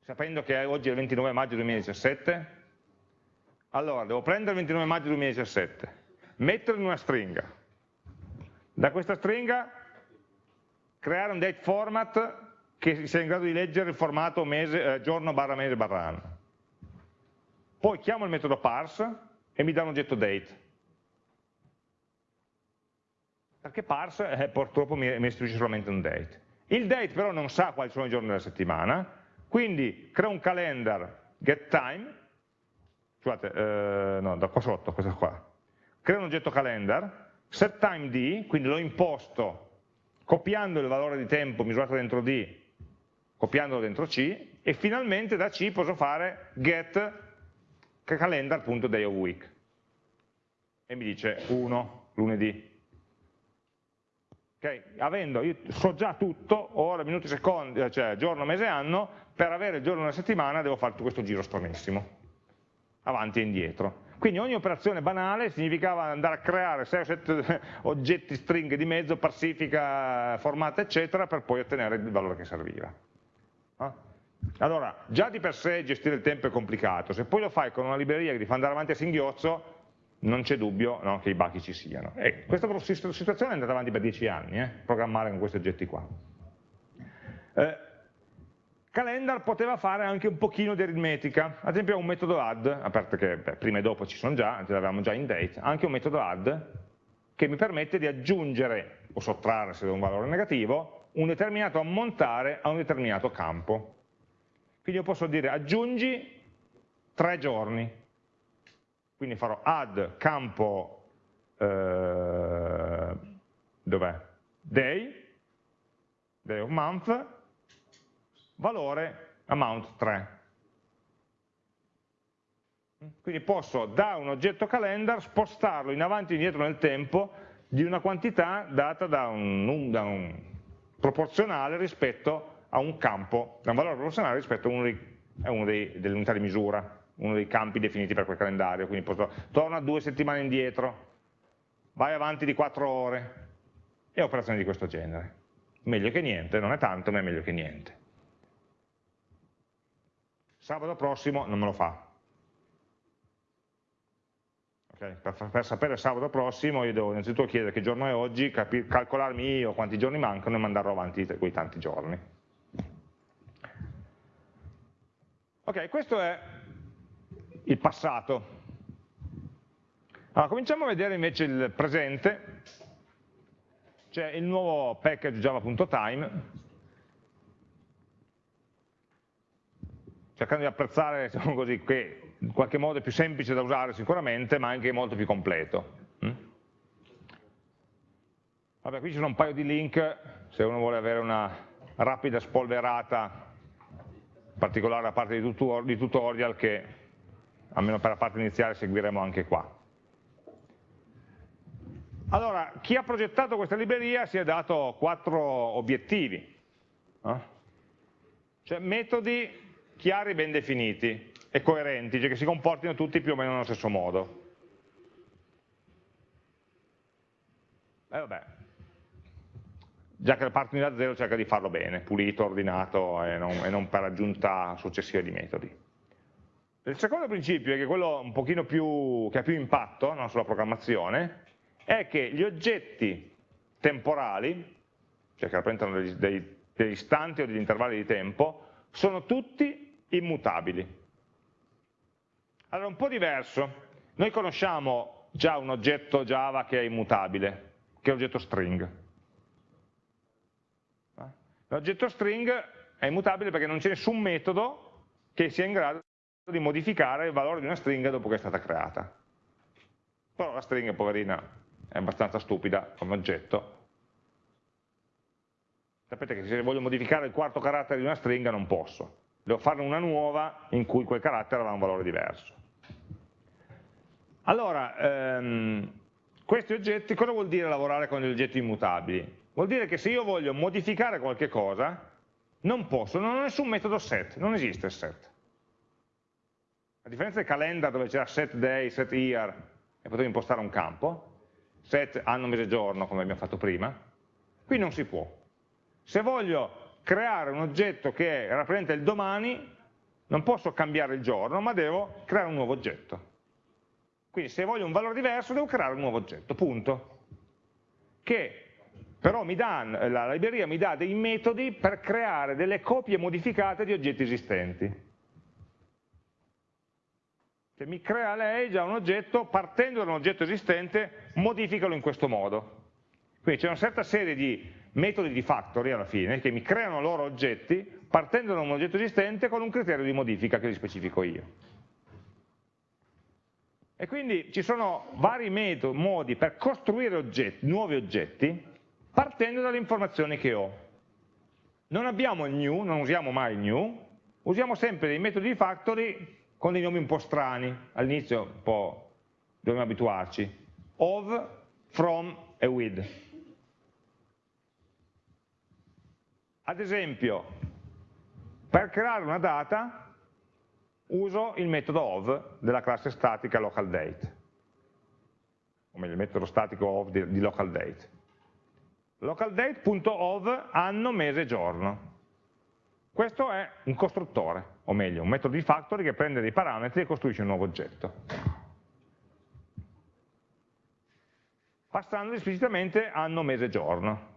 Sapendo che oggi è il 29 maggio 2017? Allora, devo prendere il 29 maggio 2017, metterlo in una stringa. Da questa stringa creare un date format che sia in grado di leggere il formato mese, eh, giorno barra mese barra anno. Poi chiamo il metodo parse e mi dà un oggetto date. Perché parse eh, purtroppo mi, mi istituisce solamente un date. Il date però non sa quali sono i giorni della settimana, quindi creo un calendar getTime, scusate, eh, no, da qua sotto, questo qua. Creo un oggetto calendar, setTimeD, quindi l'ho imposto copiando il valore di tempo misurato dentro D, copiandolo dentro C, e finalmente da C posso fare get calendar.day of week. E mi dice 1, lunedì. Okay? Avendo, io so già tutto, ore, minuti, secondi, cioè giorno, mese, anno, per avere il giorno della settimana devo fare tutto questo giro stranissimo, avanti e indietro. Quindi ogni operazione banale significava andare a creare 6 o 7 oggetti stringhe di mezzo, parsifica, formata, eccetera, per poi ottenere il valore che serviva. Allora, già di per sé gestire il tempo è complicato, se poi lo fai con una libreria che ti fa andare avanti a singhiozzo, non c'è dubbio no, che i bug ci siano. E questa situazione è andata avanti per 10 anni, eh, programmare con questi oggetti qua. Eh, Calendar poteva fare anche un pochino di aritmetica, ad esempio un metodo add, a parte che beh, prima e dopo ci sono già, ce l'avevamo già in date, anche un metodo add che mi permette di aggiungere o sottrarre se do un valore negativo un determinato ammontare a un determinato campo. Quindi io posso dire aggiungi tre giorni, quindi farò add campo eh, dov'è? Day, day of month, valore amount 3. Quindi posso da un oggetto calendar spostarlo in avanti e indietro nel tempo di una quantità data da un, da un proporzionale rispetto a un campo, da un valore proporzionale rispetto a uno, a uno delle unità di misura, uno dei campi definiti per quel calendario. Quindi posso, torna due settimane indietro, vai avanti di quattro ore e operazioni di questo genere. Meglio che niente, non è tanto, ma è meglio che niente sabato prossimo non me lo fa. Okay? Per, per, sapere sabato prossimo io devo innanzitutto chiedere che giorno è oggi, calcolarmi io quanti giorni mancano e mandarlo avanti quei tanti giorni. Ok, questo è il passato. Allora, cominciamo a vedere invece il presente, c'è il nuovo package java.time, cercando di apprezzare, diciamo così, che in qualche modo è più semplice da usare sicuramente, ma anche molto più completo. Mm? Vabbè, qui ci sono un paio di link, se uno vuole avere una rapida spolverata, in particolare la parte di tutorial che, almeno per la parte iniziale, seguiremo anche qua. Allora, chi ha progettato questa libreria si è dato quattro obiettivi, no? cioè metodi chiari, ben definiti e coerenti, cioè che si comportino tutti più o meno nello stesso modo. E eh, vabbè, già che parti da zero cerca di farlo bene, pulito, ordinato e non, e non per aggiunta successiva di metodi. Il secondo principio, che è quello un pochino più, che ha più impatto no, sulla programmazione, è che gli oggetti temporali, cioè che rappresentano degli, dei, degli istanti o degli intervalli di tempo, sono tutti immutabili. Allora, un po' diverso. Noi conosciamo già un oggetto Java che è immutabile, che è l'oggetto string. L'oggetto string è immutabile perché non c'è nessun metodo che sia in grado di modificare il valore di una stringa dopo che è stata creata. Però la stringa, poverina, è abbastanza stupida come oggetto. Sapete che se voglio modificare il quarto carattere di una stringa non posso devo farne una nuova in cui quel carattere avrà un valore diverso. Allora, ehm, questi oggetti, cosa vuol dire lavorare con gli oggetti immutabili? Vuol dire che se io voglio modificare qualche cosa, non posso, non ho nessun metodo set, non esiste set. A differenza del calendar dove c'era set day, set year, e potevo impostare un campo, set anno, mese, giorno, come abbiamo fatto prima, qui non si può. Se voglio creare un oggetto che rappresenta il domani, non posso cambiare il giorno, ma devo creare un nuovo oggetto. Quindi se voglio un valore diverso devo creare un nuovo oggetto, punto. Che però dà, la libreria mi dà dei metodi per creare delle copie modificate di oggetti esistenti. Che mi crea lei già un oggetto, partendo da un oggetto esistente, modificalo in questo modo. Quindi c'è una certa serie di metodi di factory alla fine che mi creano loro oggetti partendo da un oggetto esistente con un criterio di modifica che li specifico io. E quindi ci sono vari metodi, modi per costruire oggetti, nuovi oggetti partendo dalle informazioni che ho. Non abbiamo il new, non usiamo mai il new, usiamo sempre dei metodi di factory con dei nomi un po' strani, all'inizio un po' dobbiamo abituarci, of, from e with. Ad esempio, per creare una data uso il metodo of della classe statica localDate, o meglio il metodo statico of di, di localDate. LocalDate.of anno, mese, giorno. Questo è un costruttore, o meglio, un metodo di factory che prende dei parametri e costruisce un nuovo oggetto. Passando esplicitamente anno, mese, giorno.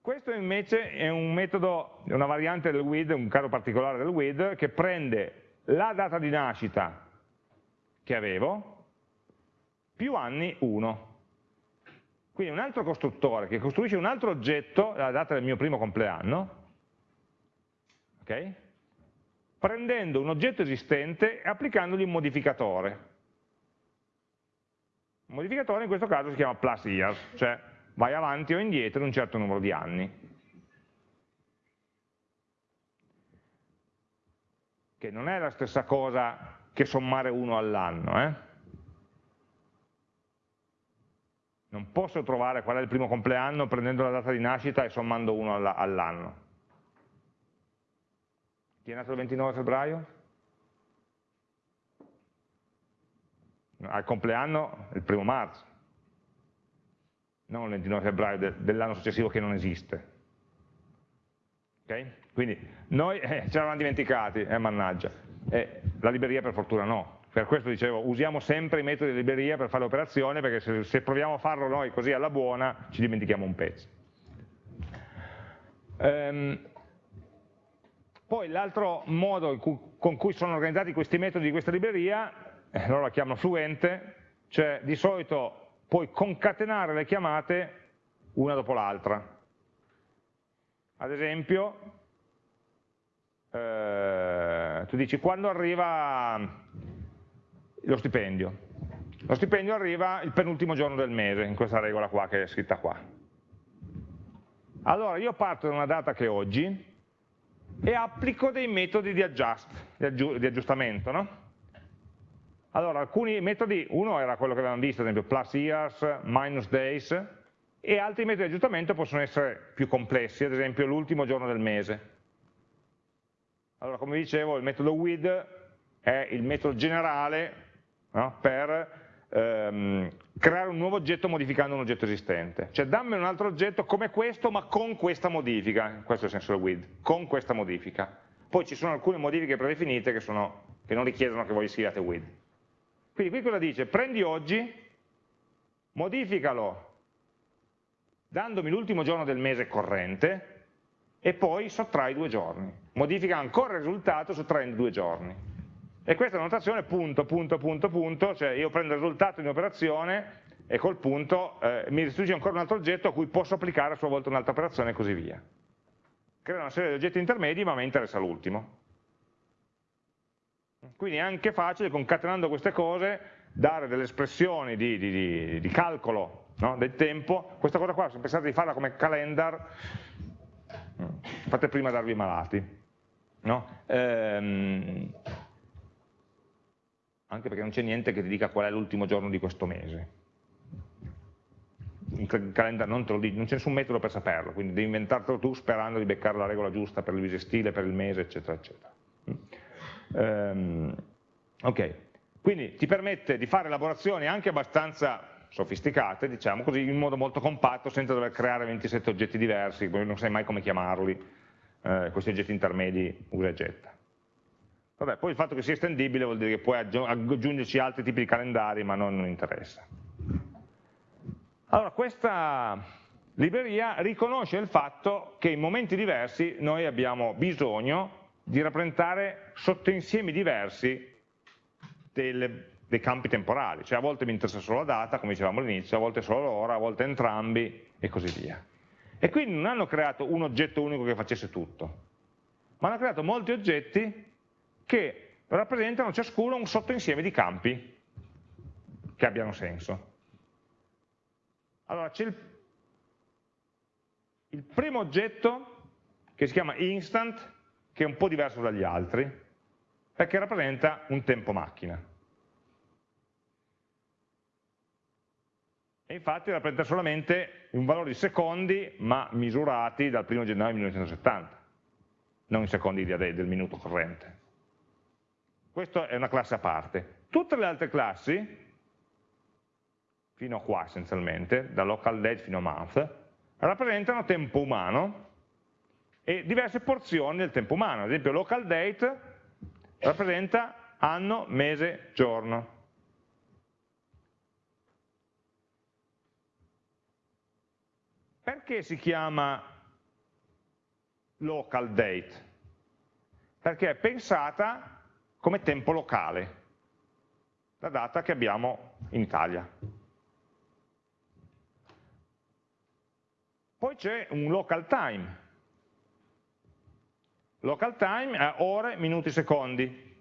Questo invece è un metodo, una variante del with, un caso particolare del with, che prende la data di nascita che avevo più anni 1. Quindi un altro costruttore che costruisce un altro oggetto, la data del mio primo compleanno, okay? prendendo un oggetto esistente e applicandogli un modificatore. Un modificatore in questo caso si chiama plus years, cioè vai avanti o indietro in un certo numero di anni. Che non è la stessa cosa che sommare uno all'anno. Eh? Non posso trovare qual è il primo compleanno prendendo la data di nascita e sommando uno all'anno. Chi è nato il 29 febbraio? Al compleanno il primo marzo non il 29 febbraio de, dell'anno successivo che non esiste. Okay? Quindi noi eh, ci eravamo dimenticati, eh, mannaggia. E la libreria per fortuna no, per questo dicevo usiamo sempre i metodi di libreria per fare l'operazione perché se, se, proviamo a farlo noi così alla buona ci dimentichiamo un pezzo. Ehm, poi l'altro modo cui, con cui sono organizzati questi metodi di questa libreria, eh, loro la chiamano fluente, cioè di solito puoi concatenare le chiamate una dopo l'altra. Ad esempio, eh, tu dici quando arriva lo stipendio? Lo stipendio arriva il penultimo giorno del mese, in questa regola qua che è scritta qua. Allora io parto da una data che è oggi e applico dei metodi di, adjust, di, aggiu di aggiustamento. No? Allora alcuni metodi, uno era quello che avevamo visto, ad esempio plus years, minus days, e altri metodi di aggiustamento possono essere più complessi, ad esempio l'ultimo giorno del mese. Allora, come dicevo, il metodo with è il metodo generale no, per ehm, creare un nuovo oggetto modificando un oggetto esistente. Cioè dammi un altro oggetto come questo ma con questa modifica, questo è il senso del with, con questa modifica. Poi ci sono alcune modifiche predefinite che, sono, che non richiedono che voi scriviate with. Quindi qui cosa dice? Prendi oggi, modificalo dandomi l'ultimo giorno del mese corrente e poi sottrai due giorni. Modifica ancora il risultato sottraendo due giorni. E questa è la notazione punto, punto, punto, punto, cioè io prendo il risultato di un'operazione e col punto eh, mi restituisce ancora un altro oggetto a cui posso applicare a sua volta un'altra operazione e così via. Crea una serie di oggetti intermedi ma mi interessa l'ultimo. Quindi è anche facile, concatenando queste cose, dare delle espressioni di, di, di, di calcolo no? del tempo. Questa cosa qua, se pensate di farla come calendar, fate prima darvi malati. No? Ehm, anche perché non c'è niente che ti dica qual è l'ultimo giorno di questo mese. Il calendario non non c'è nessun metodo per saperlo, quindi devi inventartelo tu sperando di beccare la regola giusta per il bisestile, per il mese, eccetera, eccetera. Um, ok, quindi ti permette di fare elaborazioni anche abbastanza sofisticate, diciamo così, in modo molto compatto, senza dover creare 27 oggetti diversi, non sai mai come chiamarli, eh, questi oggetti intermedi usa e getta. Vabbè, poi il fatto che sia estendibile vuol dire che puoi aggiungerci altri tipi di calendari, ma non, non interessa. Allora, questa libreria riconosce il fatto che in momenti diversi noi abbiamo bisogno di rappresentare sottoinsiemi diversi delle, dei campi temporali, cioè a volte mi interessa solo la data, come dicevamo all'inizio, a volte solo l'ora, a volte entrambi e così via. E quindi non hanno creato un oggetto unico che facesse tutto, ma hanno creato molti oggetti che rappresentano ciascuno un sottoinsieme di campi che abbiano senso. Allora c'è il, il primo oggetto che si chiama instant, che è un po' diverso dagli altri, perché rappresenta un tempo macchina. E infatti rappresenta solamente un valore di secondi, ma misurati dal 1 gennaio 1970, non in secondi del minuto corrente. Questa è una classe a parte. Tutte le altre classi, fino a qua essenzialmente, da local date fino a month, rappresentano tempo umano e diverse porzioni del tempo umano. Ad esempio local date rappresenta anno, mese, giorno. Perché si chiama local date? Perché è pensata come tempo locale, la data che abbiamo in Italia. Poi c'è un local time. Local time è ore, minuti, secondi.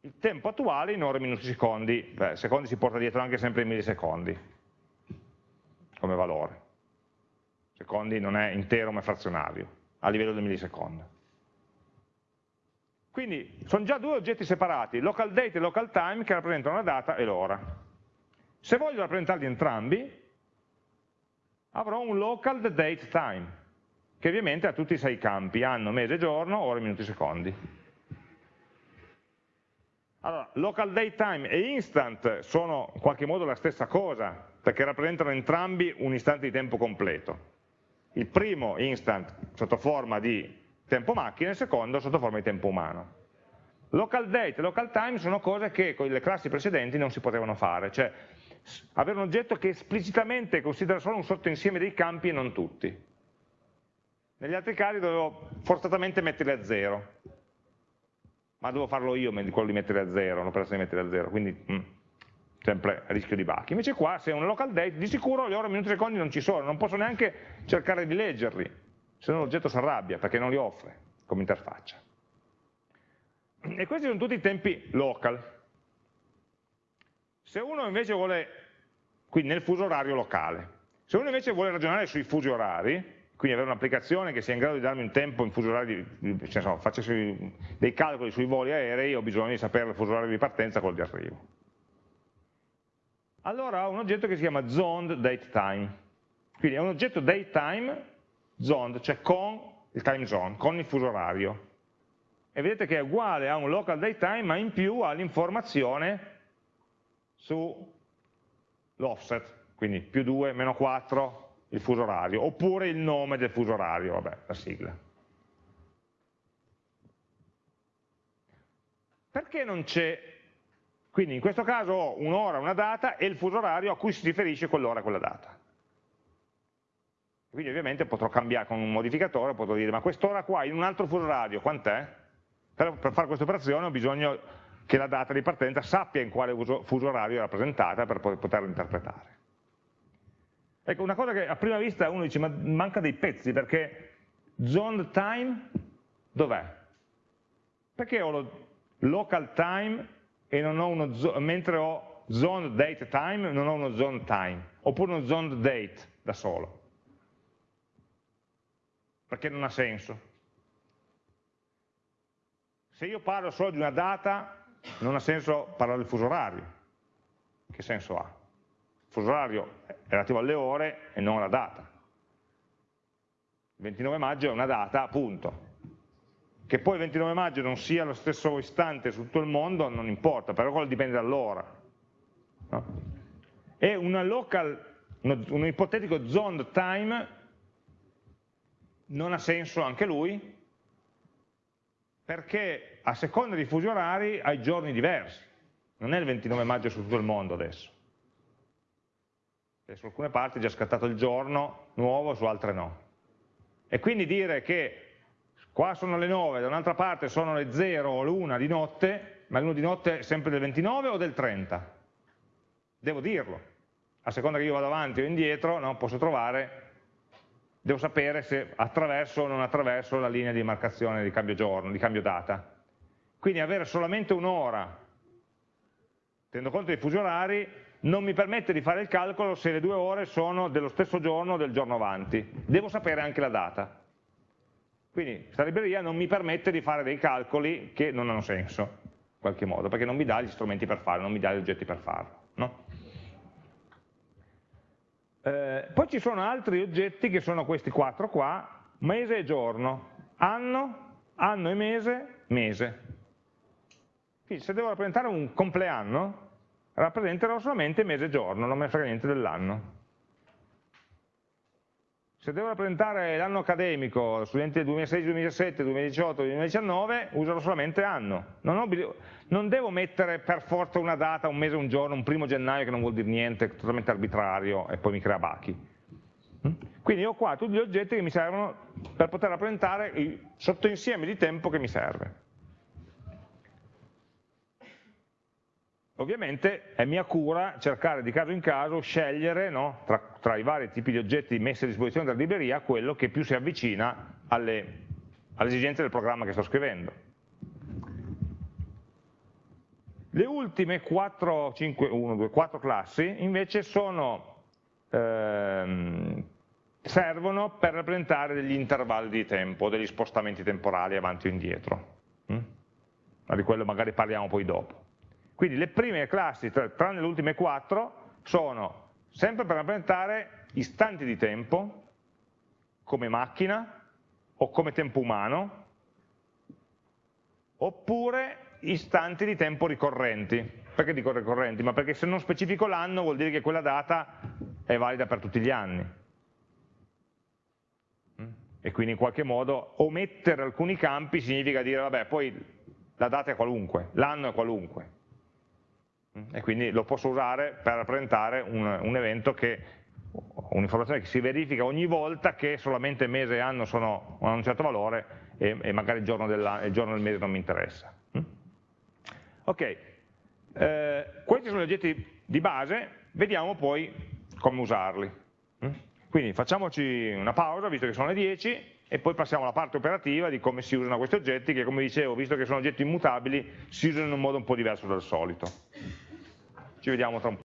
Il tempo attuale in ore, minuti, secondi. Beh, secondi si porta dietro anche sempre i millisecondi come valore. Secondi non è intero ma è frazionario, a livello del millisecondo. Quindi sono già due oggetti separati, local date e local time, che rappresentano la data e l'ora. Se voglio rappresentarli entrambi, avrò un local date time, che ovviamente ha tutti i sei campi, anno, mese, giorno, ore, minuti, secondi. Allora, local date time e instant sono in qualche modo la stessa cosa, perché rappresentano entrambi un istante di tempo completo. Il primo instant sotto forma di tempo macchina e il secondo sotto forma di tempo umano. Local date e local time sono cose che con le classi precedenti non si potevano fare, cioè avere un oggetto che esplicitamente considera solo un sottoinsieme dei campi e non tutti. Negli altri casi dovevo forzatamente metterli a zero, ma devo farlo io quello di mettere a zero, l'operazione di mettere a zero, quindi mm, sempre rischio di bachi. Invece qua se è un local date di sicuro le ore, minuti secondi non ci sono, non posso neanche cercare di leggerli, se no l'oggetto si arrabbia perché non li offre come interfaccia. E questi sono tutti i tempi local. Se uno invece vuole, quindi nel fuso orario locale, se uno invece vuole ragionare sui fusi orari, quindi avere un'applicazione che sia in grado di darmi un tempo in fuso orario, cioè, insomma, facessi dei calcoli sui voli aerei, ho bisogno di sapere il fuso orario di partenza e quello di arrivo. Allora ho un oggetto che si chiama zoned datetime, quindi è un oggetto datetime zoned, cioè con il time zone, con il fuso orario. E vedete che è uguale a un local datetime, ma in più ha l'informazione sull'offset, quindi più 2, meno 4, il fuso orario, oppure il nome del fuso orario, vabbè, la sigla. Perché non c'è, quindi in questo caso ho un'ora, una data e il fuso orario a cui si riferisce quell'ora e quella data. Quindi ovviamente potrò cambiare con un modificatore, potrò dire ma quest'ora qua in un altro fuso orario quant'è? Per, per fare questa operazione ho bisogno che la data di partenza sappia in quale fuso orario è rappresentata per poterla interpretare. Ecco, una cosa che a prima vista uno dice, ma manca dei pezzi, perché zoned time dov'è? Perché ho lo local time e non ho uno, mentre ho zoned date time, non ho uno zoned time, oppure uno zoned date da solo? Perché non ha senso. Se io parlo solo di una data, non ha senso parlare del fuso orario. Che senso ha? fuso orario è relativo alle ore e non alla data. Il 29 maggio è una data, appunto. Che poi il 29 maggio non sia lo stesso istante su tutto il mondo non importa, però quello dipende dall'ora. No? E una local, un ipotetico zoned time non ha senso anche lui, perché a seconda di fusi orari hai giorni diversi, non è il 29 maggio su tutto il mondo adesso su alcune parti è già scattato il giorno nuovo, su altre no. E quindi dire che qua sono le 9, da un'altra parte sono le 0 o l'1 di notte, ma l'1 di notte è sempre del 29 o del 30? Devo dirlo. A seconda che io vado avanti o indietro, no, posso trovare, devo sapere se attraverso o non attraverso la linea di marcazione di cambio giorno, di cambio data. Quindi avere solamente un'ora, tenendo conto dei fusi orari, non mi permette di fare il calcolo se le due ore sono dello stesso giorno o del giorno avanti. Devo sapere anche la data. Quindi questa libreria non mi permette di fare dei calcoli che non hanno senso, in qualche modo, perché non mi dà gli strumenti per farlo, non mi dà gli oggetti per farlo. No? Eh, poi ci sono altri oggetti che sono questi quattro qua, mese e giorno, anno, anno e mese, mese. Quindi se devo rappresentare un compleanno, rappresenterò solamente mese e giorno, non me ne frega niente dell'anno. Se devo rappresentare l'anno accademico, studenti del 2016, 2017, 2018, 2019, userò solamente anno. Non, non, devo mettere per forza una data, un mese, un giorno, un primo gennaio che non vuol dire niente, totalmente arbitrario e poi mi crea bachi. Mm? Quindi ho qua tutti gli oggetti che mi servono per poter rappresentare il sottoinsieme di tempo che mi serve. Ovviamente è mia cura cercare di caso in caso, scegliere no, tra, tra, i vari tipi di oggetti messi a disposizione dalla libreria quello che più si avvicina alle, alle esigenze del programma che sto scrivendo. Le ultime 4, 5, 1, 2, 4 classi invece sono, ehm, servono per rappresentare degli intervalli di tempo, degli spostamenti temporali avanti o indietro. Mm? Ma di quello magari parliamo poi dopo. Quindi le prime classi, tranne le ultime quattro, sono sempre per rappresentare istanti di tempo, come macchina o come tempo umano, oppure istanti di tempo ricorrenti. Perché dico ricorrenti? Ma perché se non specifico l'anno vuol dire che quella data è valida per tutti gli anni. E quindi in qualche modo omettere alcuni campi significa dire, vabbè, poi la data è qualunque, l'anno è qualunque, e quindi lo posso usare per rappresentare un, un evento che, un'informazione che si verifica ogni volta che solamente mese e anno sono, hanno un certo valore e, e magari il giorno, il giorno, del mese non mi interessa. Mm? Ok, eh, questi sono gli oggetti di base, vediamo poi come usarli. Mm? Quindi facciamoci una pausa, visto che sono le 10, e poi passiamo alla parte operativa di come si usano questi oggetti, che come dicevo, visto che sono oggetti immutabili, si usano in un modo un po' diverso dal solito. Ci vediamo tra un po'.